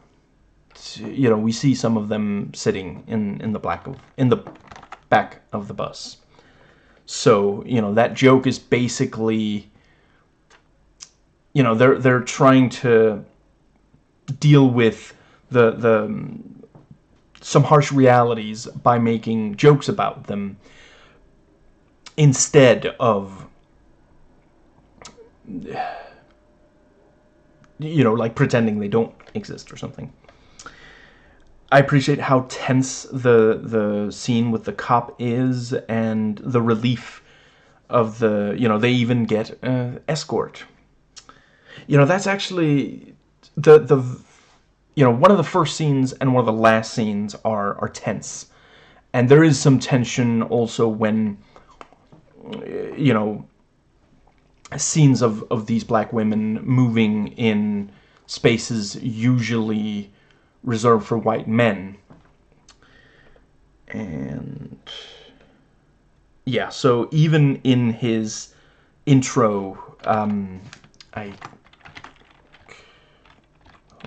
you know, we see some of them sitting in, in the black of, in the back of the bus. So, you know, that joke is basically, you know, they're, they're trying to deal with the, the, some harsh realities by making jokes about them instead of, you know, like pretending they don't exist or something. I appreciate how tense the the scene with the cop is and the relief of the, you know, they even get uh, escort. You know, that's actually the the you know, one of the first scenes and one of the last scenes are are tense. And there is some tension also when you know scenes of of these black women moving in spaces usually reserved for white men. And yeah, so even in his intro, um, I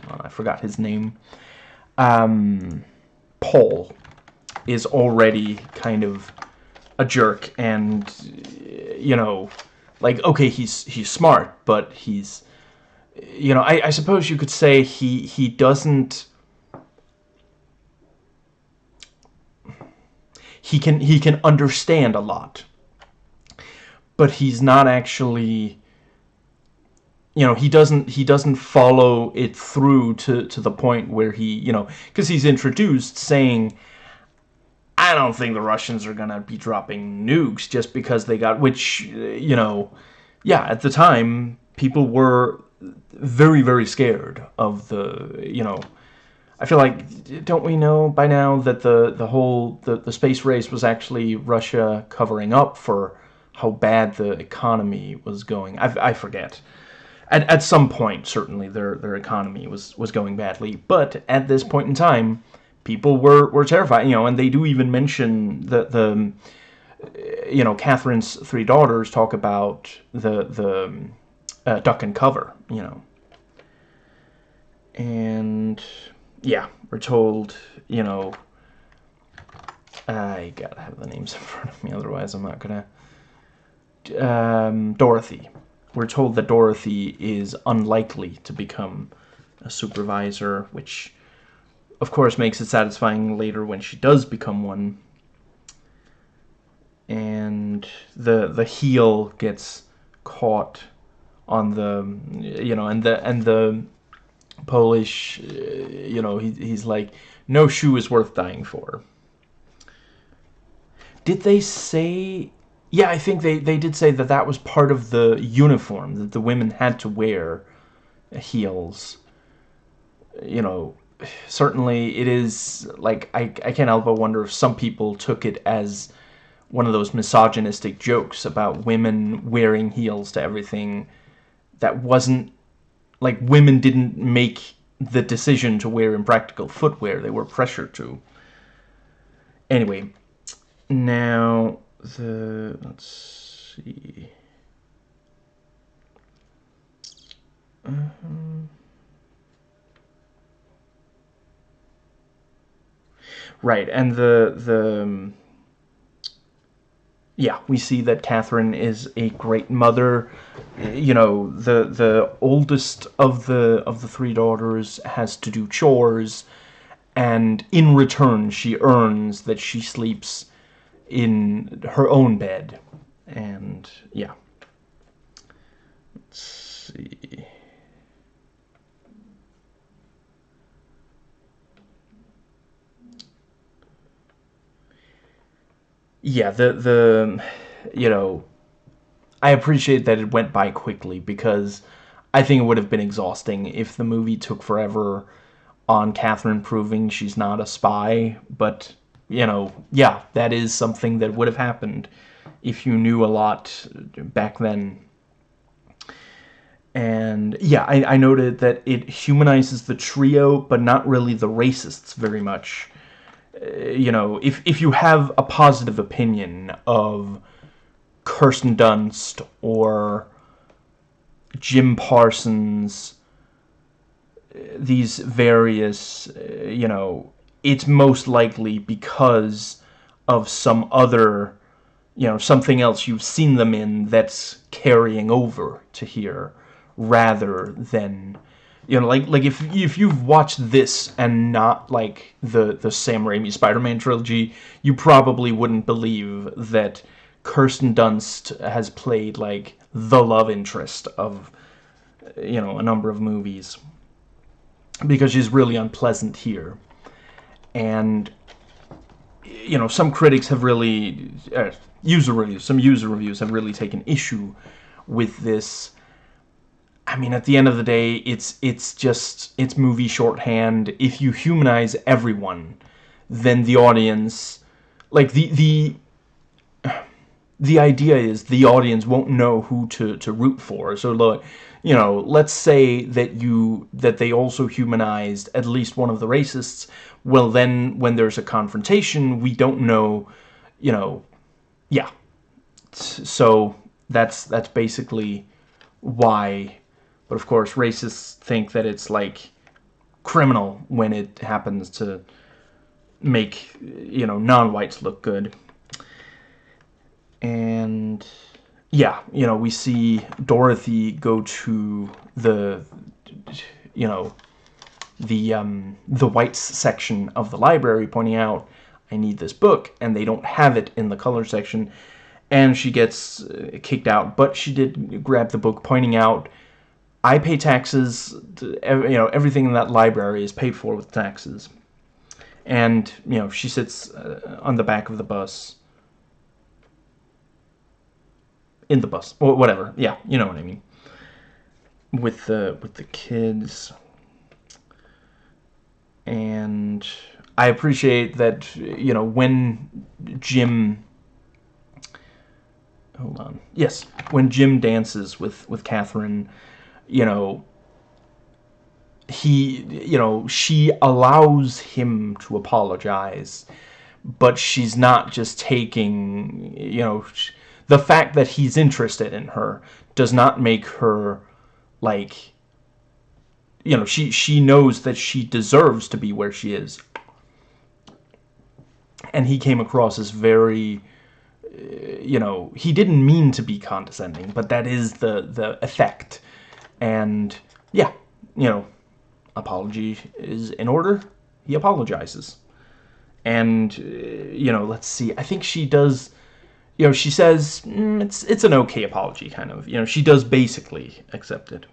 on, I forgot his name. Um, Paul is already kind of a jerk, and you know, like okay, he's he's smart, but he's you know, I, I suppose you could say he he doesn't he can he can understand a lot. But he's not actually you know he doesn't he doesn't follow it through to to the point where he you know because he's introduced saying I don't think the Russians are gonna be dropping nukes just because they got which you know yeah at the time people were very very scared of the you know I feel like, don't we know by now that the, the whole, the, the space race was actually Russia covering up for how bad the economy was going? I, I forget. At, at some point, certainly, their, their economy was, was going badly. But at this point in time, people were, were terrified, you know, and they do even mention the, the you know, Catherine's three daughters talk about the, the uh, duck and cover, you know. And yeah, we're told, you know, I gotta have the names in front of me, otherwise I'm not gonna. Um, Dorothy. We're told that Dorothy is unlikely to become a supervisor, which, of course, makes it satisfying later when she does become one. And the the heel gets caught on the, you know, and the and the Polish, uh, you know, he, he's like, no shoe is worth dying for. Did they say, yeah, I think they, they did say that that was part of the uniform, that the women had to wear heels. You know, certainly it is, like, I, I can't help but wonder if some people took it as one of those misogynistic jokes about women wearing heels to everything that wasn't, like, women didn't make the decision to wear impractical footwear, they were pressured to. Anyway, now the let's see. -huh. Right, and the the um, yeah, we see that Catherine is a great mother. You know, the the oldest of the of the three daughters has to do chores, and in return, she earns that she sleeps in her own bed. And, yeah. Let's see. Yeah, the, the, you know, I appreciate that it went by quickly because I think it would have been exhausting if the movie took forever on Catherine proving she's not a spy, but you know, yeah, that is something that would have happened if you knew a lot back then. And yeah, I, I noted that it humanizes the trio, but not really the racists very much. Uh, you know, if, if you have a positive opinion of Kirsten Dunst or Jim Parsons, uh, these various, uh, you know, it's most likely because of some other, you know, something else you've seen them in that's carrying over to here rather than you know like like if if you've watched this and not like the the Sam Raimi Spider-Man trilogy you probably wouldn't believe that Kirsten Dunst has played like the love interest of you know a number of movies. Because she's really unpleasant here. And you know some critics have really uh, user reviews some user reviews have really taken issue with this I mean at the end of the day it's it's just it's movie shorthand. If you humanize everyone then the audience like the the the idea is the audience won't know who to to root for. So look you know let's say that you that they also humanized at least one of the racists. Well then when there's a confrontation we don't know you know yeah. So that's that's basically why but of course racists think that it's like criminal when it happens to make you know non-whites look good. And yeah you know we see Dorothy go to the you know the um, the whites section of the library pointing out I need this book and they don't have it in the color section. And she gets uh, kicked out but she did grab the book pointing out I pay taxes to, you know everything in that library is paid for with taxes. And you know she sits uh, on the back of the bus. In the bus. Or whatever. Yeah you know what I mean. With the with the kids. And I appreciate that you know when Jim hold on. Yes when Jim dances with with Catherine you know he you know she allows him to apologize but she's not just taking you know the fact that he's interested in her does not make her like you know, she, she knows that she deserves to be where she is. And he came across as very, you know, he didn't mean to be condescending, but that is the, the effect. And, yeah, you know, apology is in order. He apologizes. And, uh, you know, let's see, I think she does, you know, she says, mm, it's, it's an okay apology, kind of. You know, she does basically accept it.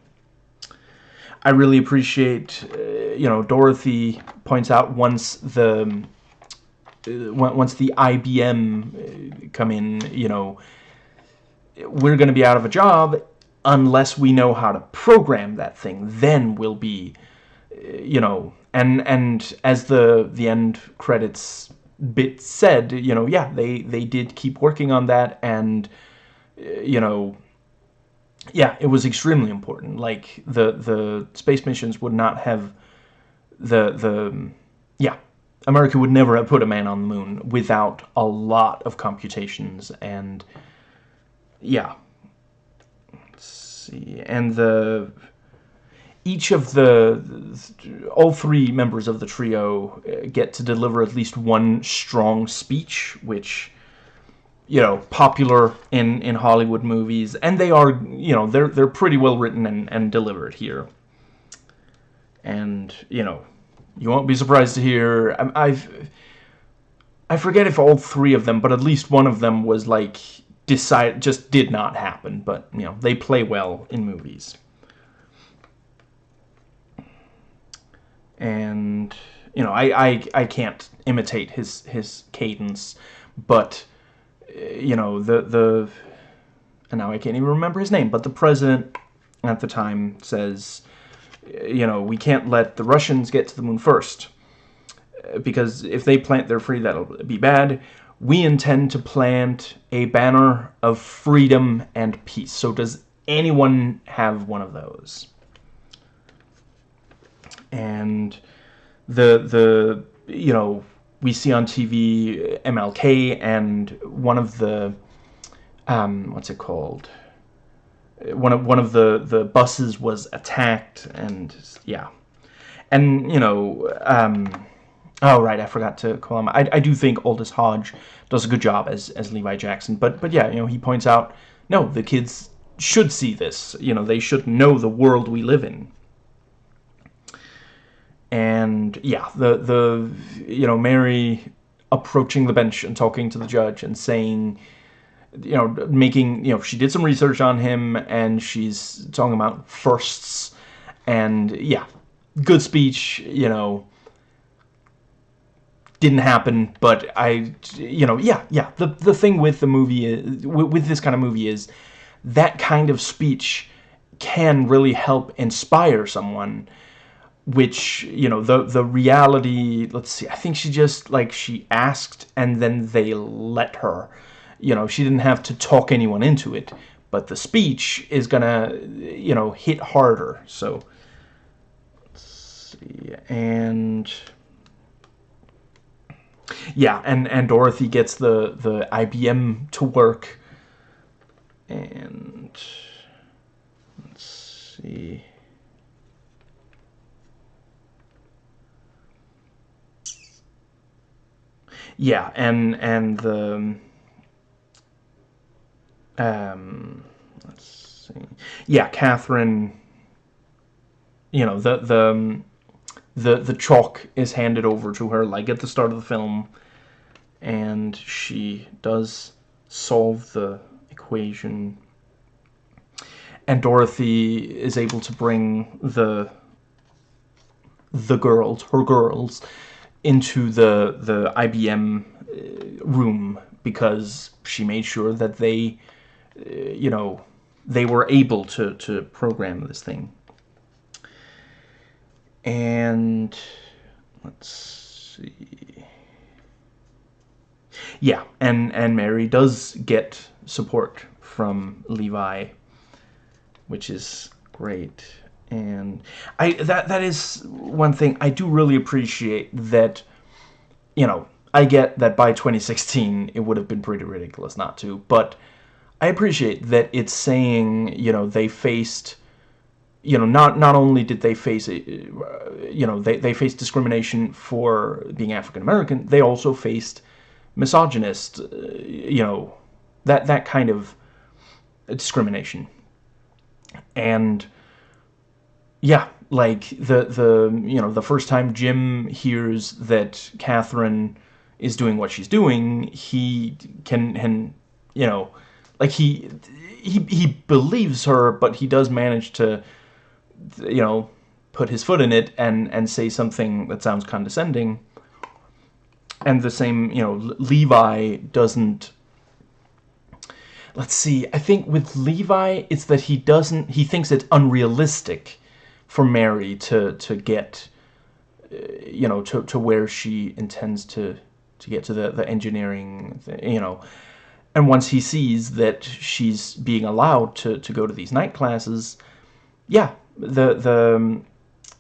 I really appreciate, uh, you know, Dorothy points out once the uh, once the IBM uh, come in, you know, we're going to be out of a job unless we know how to program that thing. Then we'll be, you know, and and as the the end credits bit said, you know, yeah, they they did keep working on that, and you know, yeah, it was extremely important. Like the the space missions would not have the the yeah America would never have put a man on the moon without a lot of computations and yeah. See, and the each of the all three members of the trio uh, get to deliver at least one strong speech, which you know popular in in Hollywood movies, and they are you know they're they're pretty well written and and delivered here. And you know you won't be surprised to hear um, I've I forget if all three of them, but at least one of them was like decide just did not happen. But you know they play well in movies. And you know I I, I can't imitate his his cadence, but eh, you know the the and now I can't even remember his name, but the president at the time says eh, you know, we can't let the Russians get to the moon first. Eh, because if they plant their free, that'll be bad. We intend to plant a banner of freedom and peace. So does anyone have one of those? And the, the you know, we see on TV MLK and one of the, um, what's it called? one of one of the the buses was attacked and yeah and you know um, oh right I forgot to call him. I, I do think Aldis Hodge does a good job as as Levi Jackson but but yeah you know he points out no the kids should see this. You know they should know the world we live in. And yeah the the you know Mary approaching the bench and talking to the judge and saying you know, making, you know, she did some research on him and she's talking about firsts and yeah, good speech, you know, didn't happen, but I, you know, yeah, yeah, the, the thing with the movie, with this kind of movie is that kind of speech can really help inspire someone which you know the the reality let's see i think she just like she asked and then they let her you know, she didn't have to talk anyone into it, but the speech is gonna, you know, hit harder. So, let's see, and yeah, and and Dorothy gets the the IBM to work, and let's see. Yeah, and and the um, let's see. Yeah, Catherine. You know the the um, the the chalk is handed over to her like at the start of the film, and she does solve the equation. And Dorothy is able to bring the the girls, her girls, into the the IBM uh, room because she made sure that they you know, they were able to, to program this thing. And let's see. Yeah, and, and Mary does get support from Levi, which is great. And I that that is one thing I do really appreciate that, you know, I get that by 2016 it would have been pretty ridiculous not to, but I appreciate that it's saying, you know, they faced, you know, not not only did they face, uh, you know, they, they faced discrimination for being African American, they also faced misogynist, uh, you know, that that kind of discrimination. And yeah, like the the you know the first time Jim hears that Catherine is doing what she's doing, he can can you know like he he he believes her, but he does manage to you know put his foot in it and and say something that sounds condescending. And the same, you know, Levi doesn't let's see. I think with Levi, it's that he doesn't. He thinks it's unrealistic for Mary to to get, uh, you know, to to where she intends to to get to the the engineering, you know. And once he sees that she's being allowed to to go to these night classes, yeah, the the um,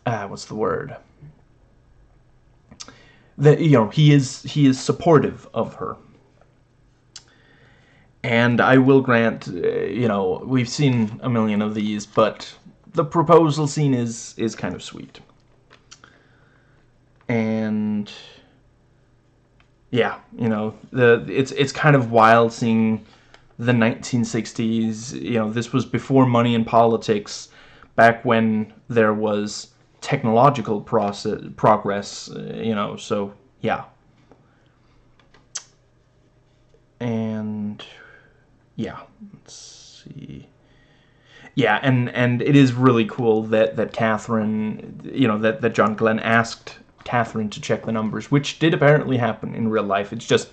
uh, what's the word? That you know he is he is supportive of her and I will grant, uh, you know, we've seen a million of these, but the proposal scene is is kind of sweet. And yeah, you know, the it's it's kind of wild seeing the 1960s, you know, this was before money in politics, back when there was technological process progress, uh, you know, so yeah. And yeah, let's see. Yeah, and and it is really cool that that Catherine, you know, that that John Glenn asked Catherine to check the numbers, which did apparently happen in real life. It's just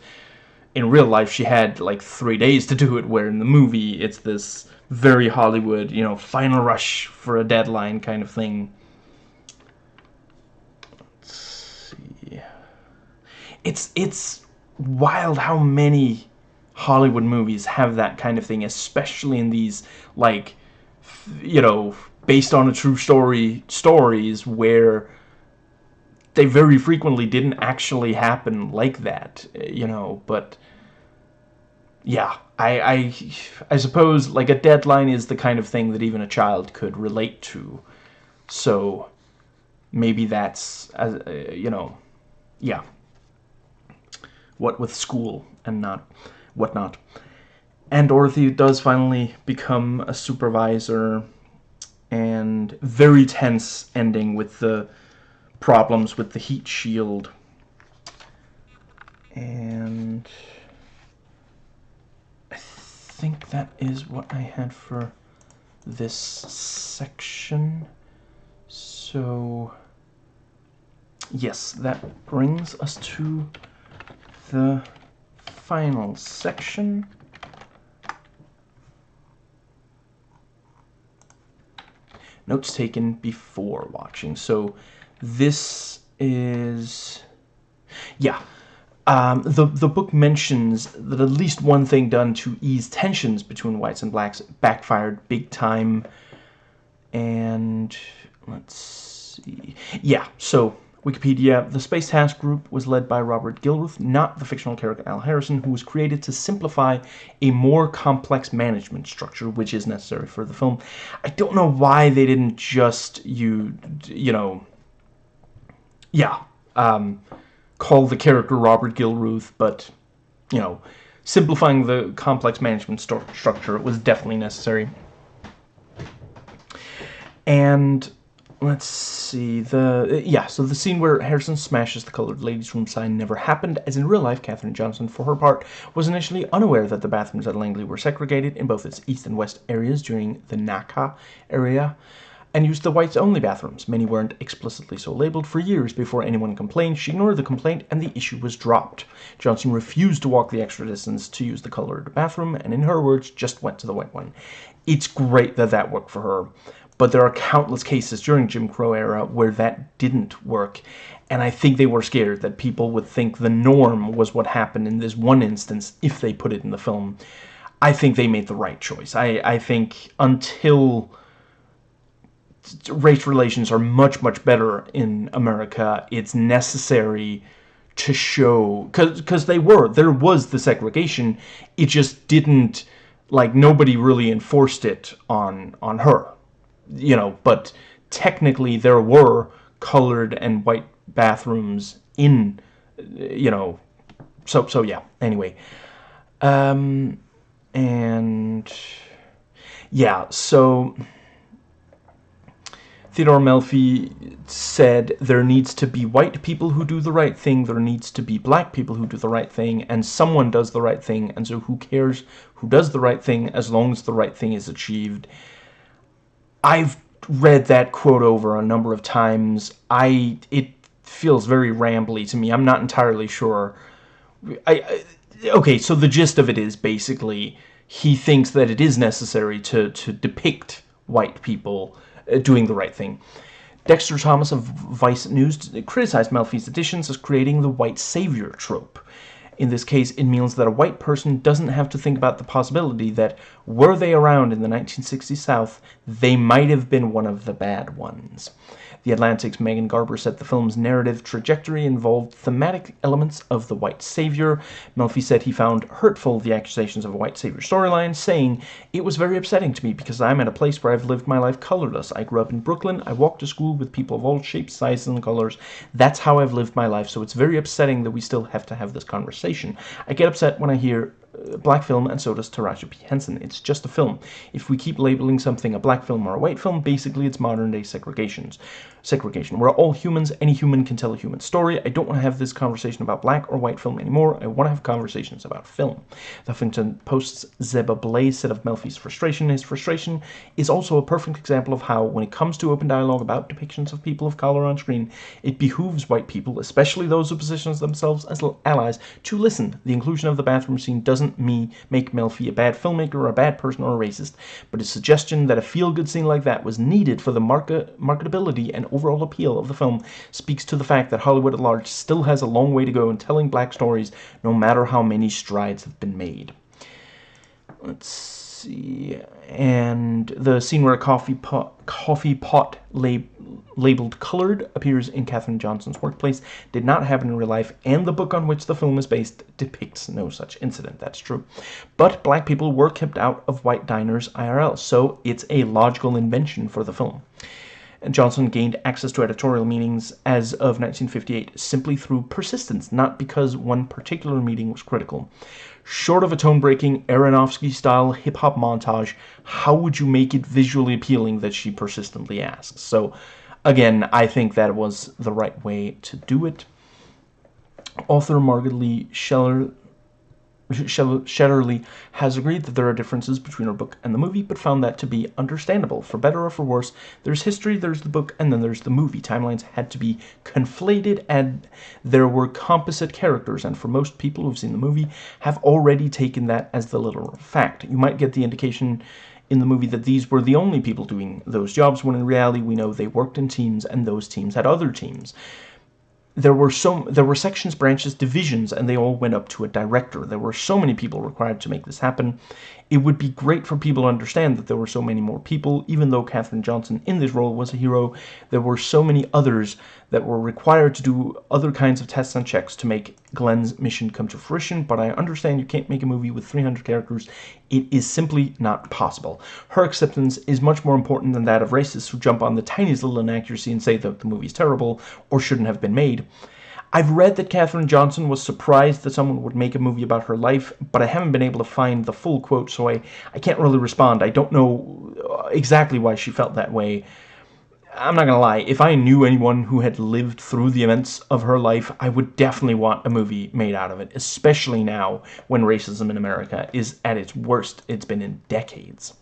in real life she had like three days to do it, where in the movie it's this very Hollywood, you know, final rush for a deadline kind of thing. Let's see. It's it's wild how many Hollywood movies have that kind of thing, especially in these, like, you know, based on a true story stories where they very frequently didn't actually happen like that, you know, but yeah, I, I, I suppose, like, a deadline is the kind of thing that even a child could relate to, so maybe that's, uh, you know, yeah, what with school and not whatnot. And Dorothy does finally become a supervisor and very tense ending with the problems with the heat shield. And think that is what I had for this section. So, yes, that brings us to the final section. Notes taken before watching. So this is... Yeah. Um, the, the book mentions that at least one thing done to ease tensions between whites and blacks backfired big time. And let's see. Yeah, so Wikipedia, the Space Task Group was led by Robert Gilruth, not the fictional character Al Harrison, who was created to simplify a more complex management structure, which is necessary for the film. I don't know why they didn't just, you, you know, yeah, um, call the character Robert Gilruth, but, you know, simplifying the complex management st structure was definitely necessary. And let's see the uh, yeah so the scene where Harrison smashes the colored ladies room sign never happened as in real life Katherine Johnson for her part was initially unaware that the bathrooms at Langley were segregated in both its east and west areas during the NACA area and used the whites only bathrooms many weren't explicitly so labeled for years before anyone complained she ignored the complaint and the issue was dropped Johnson refused to walk the extra distance to use the colored bathroom and in her words just went to the white one it's great that that worked for her but there are countless cases during Jim Crow era where that didn't work. And I think they were scared that people would think the norm was what happened in this one instance if they put it in the film. I think they made the right choice. I, I think until race relations are much, much better in America, it's necessary to show... Because cuz they were. There was the segregation. It just didn't... Like, nobody really enforced it on on her you know, but technically there were colored and white bathrooms in, you know, so, so yeah, anyway. Um, and, yeah, so... Theodore Melfi said there needs to be white people who do the right thing, there needs to be black people who do the right thing, and someone does the right thing, and so who cares who does the right thing as long as the right thing is achieved. I've read that quote over a number of times. I it feels very rambly to me. I'm not entirely sure. I, I okay, so the gist of it is basically he thinks that it is necessary to, to depict white people doing the right thing. Dexter Thomas of Vice News criticized Melfi's additions as creating the white savior trope. In this case, it means that a white person doesn't have to think about the possibility that, were they around in the 1960s South, they might have been one of the bad ones. The Atlantic's Megan Garber said the film's narrative trajectory involved thematic elements of the white savior. Melfi said he found hurtful the accusations of a white savior storyline, saying, It was very upsetting to me because I'm at a place where I've lived my life colorless. I grew up in Brooklyn. I walked to school with people of all shapes, sizes, and colors. That's how I've lived my life, so it's very upsetting that we still have to have this conversation. I get upset when I hear uh, black film, and so does Taraji P. Henson. It's just a film. If we keep labeling something a black film or a white film, basically it's modern-day segregations. Segregation. We're all humans. Any human can tell a human story. I don't want to have this conversation about black or white film anymore. I want to have conversations about film. The Huffington Post's Zeba Blay said of Melfi's frustration, his frustration is also a perfect example of how, when it comes to open dialogue about depictions of people of color on screen, it behooves white people, especially those who position themselves as allies, to listen. The inclusion of the bathroom scene doesn't me make Melfi a bad filmmaker or a bad person or a racist, but his suggestion that a feel-good scene like that was needed for the market marketability and overall appeal of the film speaks to the fact that Hollywood at large still has a long way to go in telling black stories, no matter how many strides have been made. Let's see, and the scene where a coffee pot, coffee pot lab, labeled colored appears in Katherine Johnson's workplace did not happen in real life, and the book on which the film is based depicts no such incident. That's true. But black people were kept out of white diners IRL, so it's a logical invention for the film. Johnson gained access to editorial meetings as of 1958 simply through persistence, not because one particular meeting was critical. Short of a tone-breaking Aronofsky-style hip-hop montage, how would you make it visually appealing that she persistently asks? So, again, I think that was the right way to do it. Author Margaret Lee Scheller Shetterly has agreed that there are differences between her book and the movie, but found that to be understandable. For better or for worse, there's history, there's the book, and then there's the movie. Timelines had to be conflated, and there were composite characters, and for most people who've seen the movie, have already taken that as the literal fact. You might get the indication in the movie that these were the only people doing those jobs, when in reality we know they worked in teams, and those teams had other teams there were so there were sections, branches, divisions, and they all went up to a director. There were so many people required to make this happen. It would be great for people to understand that there were so many more people, even though Katherine Johnson in this role was a hero. There were so many others that were required to do other kinds of tests and checks to make Glenn's mission come to fruition, but I understand you can't make a movie with 300 characters. It is simply not possible. Her acceptance is much more important than that of racists who jump on the tiniest little inaccuracy and say that the movie is terrible or shouldn't have been made. I've read that Katherine Johnson was surprised that someone would make a movie about her life, but I haven't been able to find the full quote, so I, I can't really respond. I don't know uh, exactly why she felt that way. I'm not gonna lie, if I knew anyone who had lived through the events of her life, I would definitely want a movie made out of it, especially now when racism in America is at its worst it's been in decades.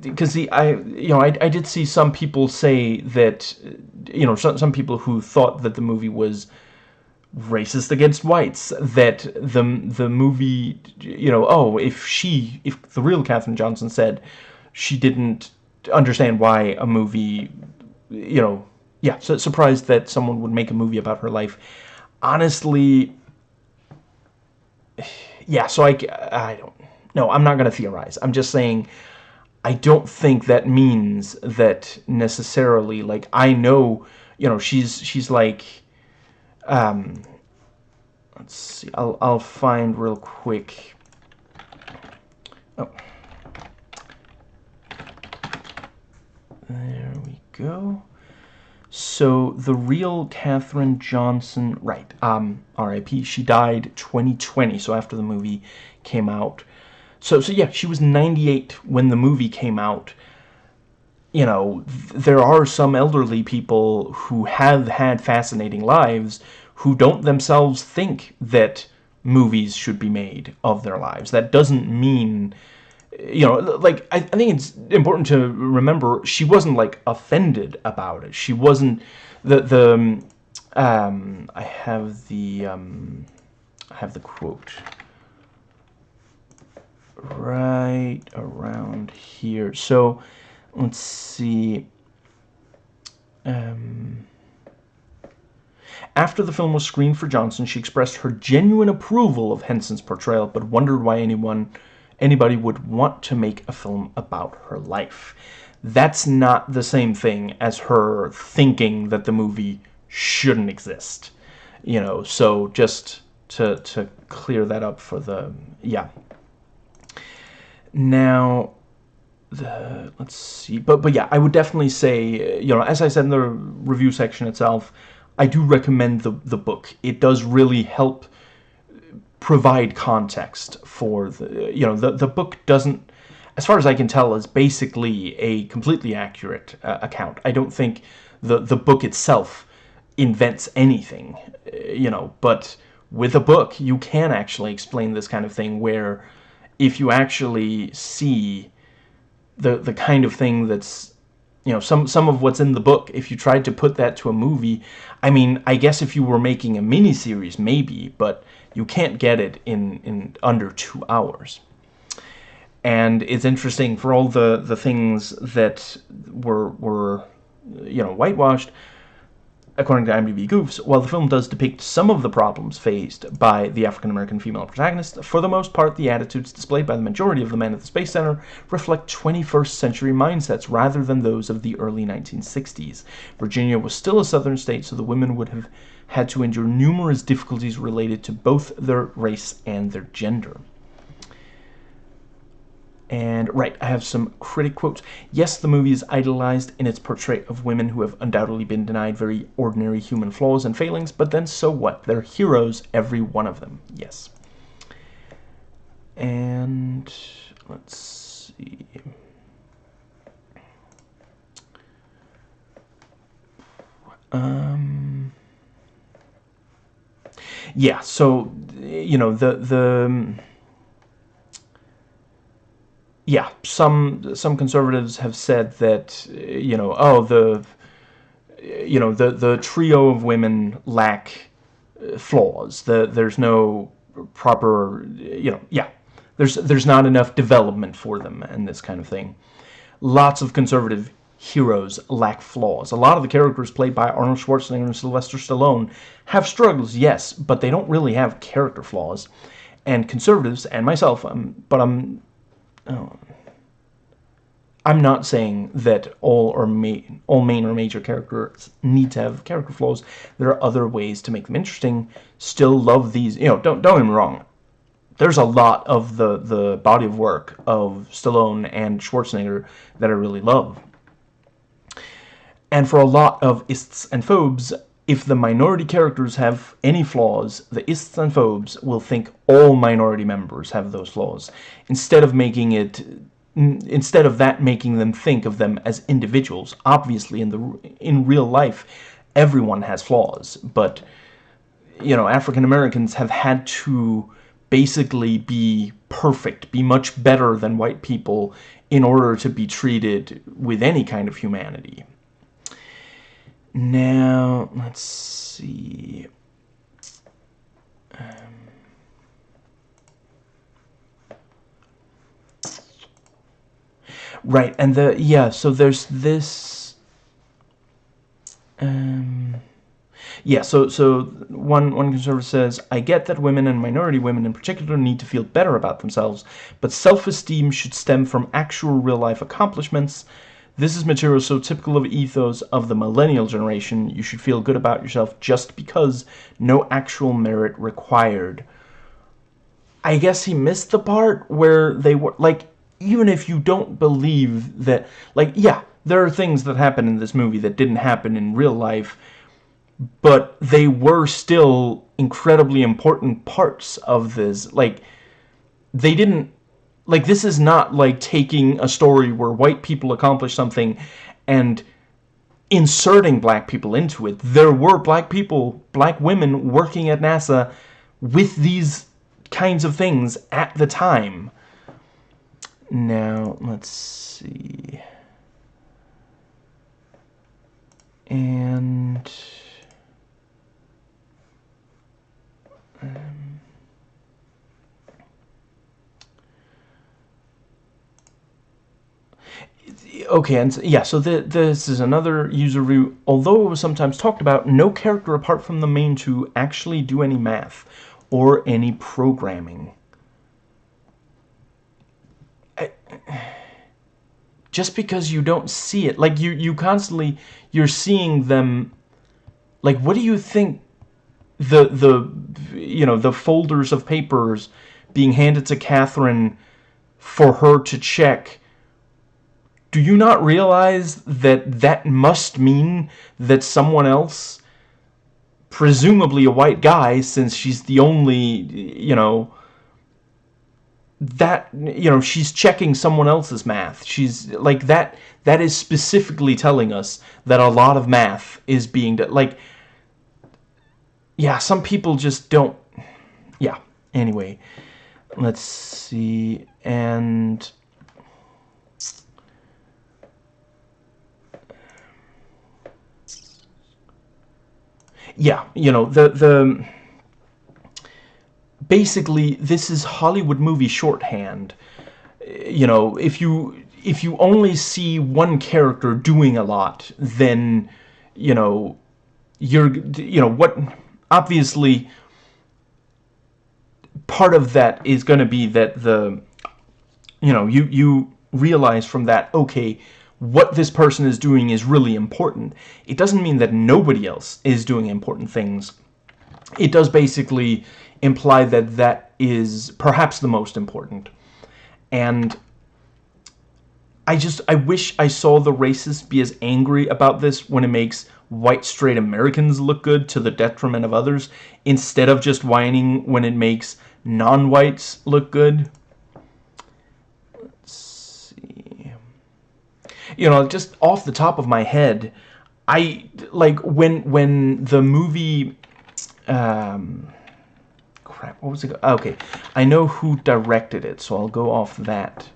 Because see, I you know I, I did see some people say that you know some some people who thought that the movie was racist against whites that the the movie you know oh if she if the real Katherine Johnson said she didn't understand why a movie you know yeah so surprised that someone would make a movie about her life honestly yeah so I I don't no I'm not gonna theorize I'm just saying I don't think that means that necessarily like I know you know she's she's like um, let's see. I'll I'll find real quick. Oh, there we go. So the real Katherine Johnson, right? Um, R.I.P. She died 2020, so after the movie came out. So so yeah, she was 98 when the movie came out you know, there are some elderly people who have had fascinating lives who don't themselves think that movies should be made of their lives. That doesn't mean, you know, like, I, I think it's important to remember she wasn't, like, offended about it. She wasn't, the, the, um, um I have the, um, I have the quote. right around here. So let's see. Um, after the film was screened for Johnson, she expressed her genuine approval of Henson's portrayal, but wondered why anyone, anybody would want to make a film about her life. That's not the same thing as her thinking that the movie shouldn't exist. You know, so just to, to clear that up for the, yeah. Now, the, let's see, but, but yeah, I would definitely say, you know, as I said in the review section itself, I do recommend the, the book. It does really help provide context for the, you know, the, the book doesn't, as far as I can tell, is basically a completely accurate uh, account. I don't think the, the book itself invents anything, uh, you know, but with a book, you can actually explain this kind of thing where if you actually see the the kind of thing that's you know some some of what's in the book if you tried to put that to a movie I mean I guess if you were making a mini series maybe but you can't get it in in under two hours and it's interesting for all the the things that were were you know whitewashed According to IMDb Goofs, while the film does depict some of the problems faced by the African-American female protagonist, for the most part the attitudes displayed by the majority of the men at the Space Center reflect 21st century mindsets rather than those of the early 1960s. Virginia was still a southern state, so the women would have had to endure numerous difficulties related to both their race and their gender. And, right, I have some critic quotes. Yes, the movie is idolized in its portrayal of women who have undoubtedly been denied very ordinary human flaws and failings, but then so what? They're heroes, every one of them. Yes. And, let's see... Um... Yeah, so, you know, the... the yeah, some some conservatives have said that you know, oh, the you know the the trio of women lack uh, flaws. The there's no proper you know yeah there's there's not enough development for them and this kind of thing. Lots of conservative heroes lack flaws. A lot of the characters played by Arnold Schwarzenegger and Sylvester Stallone have struggles, yes, but they don't really have character flaws. And conservatives and myself, um, but I'm oh, I'm not saying that all or main, all main or major characters need to have character flaws. There are other ways to make them interesting. Still love these, you know, don't don't get me wrong. There's a lot of the the body of work of Stallone and Schwarzenegger that I really love. And for a lot of ists and phobes, if the minority characters have any flaws, the ists and phobes will think all minority members have those flaws, instead of making it instead of that making them think of them as individuals. Obviously, in the in real life, everyone has flaws, but you know, African Americans have had to basically be perfect, be much better than white people in order to be treated with any kind of humanity. Now, let's see. Um, Right, and the yeah, so there's this um yeah, so so one one conservative says, I get that women and minority women in particular need to feel better about themselves, but self-esteem should stem from actual real-life accomplishments. This is material so typical of ethos of the millennial generation. You should feel good about yourself just because no actual merit required. I guess he missed the part where they were like even if you don't believe that, like, yeah, there are things that happen in this movie that didn't happen in real life, but they were still incredibly important parts of this. Like, they didn't, like, this is not like taking a story where white people accomplish something and inserting black people into it. There were black people, black women working at NASA with these kinds of things at the time. Now, let's see. And... Um, okay, and yeah, so the, this is another user review. Although it was sometimes talked about, no character apart from the main two actually do any math or any programming. I, just because you don't see it, like you, you constantly, you're seeing them, like what do you think the, the, you know, the folders of papers being handed to Catherine for her to check do you not realize that that must mean that someone else, presumably a white guy, since she's the only, you know, that, you know, she's checking someone else's math. She's, like, that, that is specifically telling us that a lot of math is being, done. like, yeah, some people just don't, yeah, anyway, let's see, and yeah, you know, the the basically this is Hollywood movie shorthand. You know, if you if you only see one character doing a lot, then you know you're you know what obviously part of that is going to be that the you know you you realize from that okay what this person is doing is really important. It doesn't mean that nobody else is doing important things. It does basically imply that that is perhaps the most important. And I just, I wish I saw the racists be as angry about this when it makes white straight Americans look good to the detriment of others, instead of just whining when it makes non-whites look good. You know, just off the top of my head, I like when when the movie um crap, what was it? Okay. I know who directed it, so I'll go off that.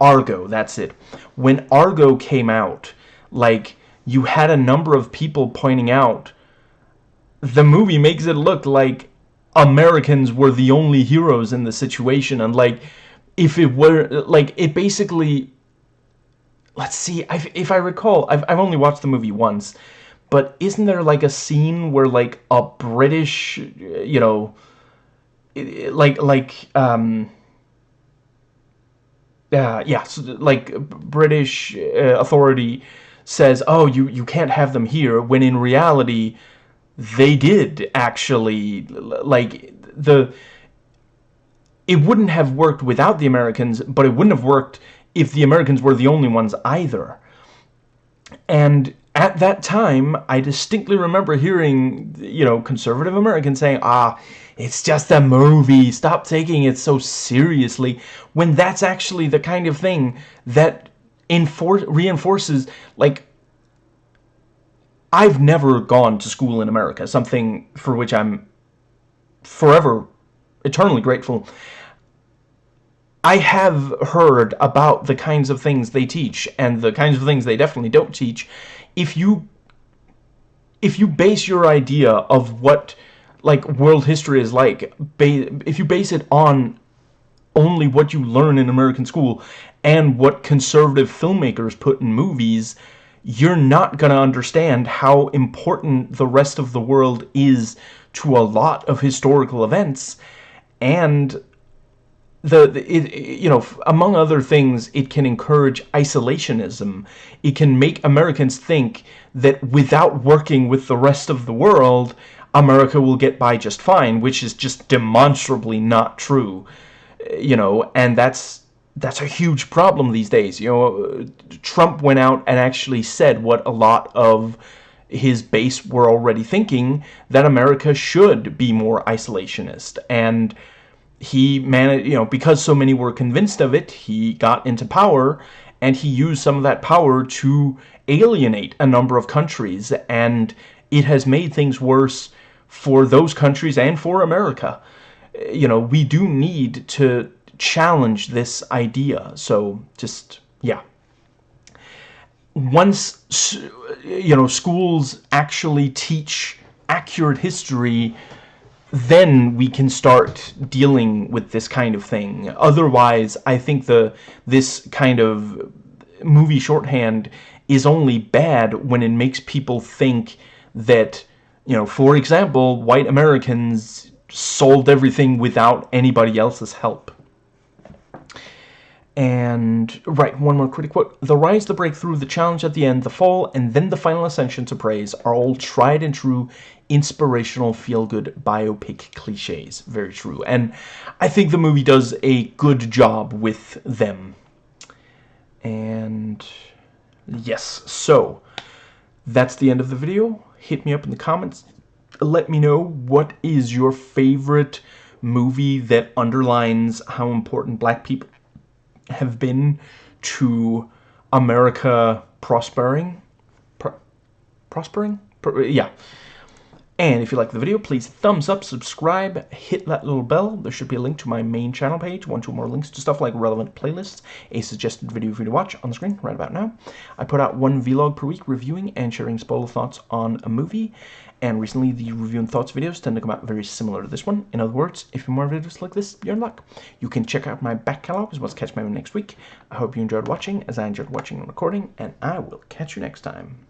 Argo, that's it. When Argo came out, like you had a number of people pointing out the movie makes it look like Americans were the only heroes in the situation and like if it were like it basically let's see, I've, if I recall, I've, I've only watched the movie once, but isn't there like a scene where like a British, you know, like, like, um, uh, yeah, so like British uh, authority says, oh, you, you can't have them here, when in reality, they did actually, like, the, it wouldn't have worked without the Americans, but it wouldn't have worked if the Americans were the only ones either. And at that time, I distinctly remember hearing, you know, conservative Americans saying, ah, it's just a movie, stop taking it so seriously, when that's actually the kind of thing that reinforces, like, I've never gone to school in America, something for which I'm forever, eternally grateful. I have heard about the kinds of things they teach and the kinds of things they definitely don't teach. If you if you base your idea of what like world history is like, if you base it on only what you learn in American school and what conservative filmmakers put in movies, you're not going to understand how important the rest of the world is to a lot of historical events and the, the it, you know among other things it can encourage isolationism. It can make Americans think that without working with the rest of the world America will get by just fine which is just demonstrably not true you know and that's that's a huge problem these days. You know Trump went out and actually said what a lot of his base were already thinking that America should be more isolationist. And he managed, you know, because so many were convinced of it, he got into power and he used some of that power to alienate a number of countries and it has made things worse for those countries and for America. You know, we do need to challenge this idea. So just, yeah. Once, you know, schools actually teach accurate history then we can start dealing with this kind of thing. Otherwise, I think the this kind of movie shorthand is only bad when it makes people think that, you know, for example, white Americans solved everything without anybody else's help. And, right, one more critic quote. The rise, the breakthrough, the challenge at the end, the fall, and then the final ascension to praise are all tried and true, inspirational, feel-good biopic cliches. Very true. And I think the movie does a good job with them. And, yes, so, that's the end of the video. Hit me up in the comments. Let me know what is your favorite movie that underlines how important black people have been to America prospering. Pro prospering? Pro yeah. And if you like the video, please thumbs up, subscribe, hit that little bell. There should be a link to my main channel page, one, two more links to stuff like relevant playlists, a suggested video for you to watch on the screen right about now. I put out one vlog per week reviewing and sharing spoiler thoughts on a movie, and recently the review and thoughts videos tend to come out very similar to this one. In other words, if you more videos like this, you're in luck. You can check out my back catalog as well as catch my next week. I hope you enjoyed watching as I enjoyed watching and recording, and I will catch you next time.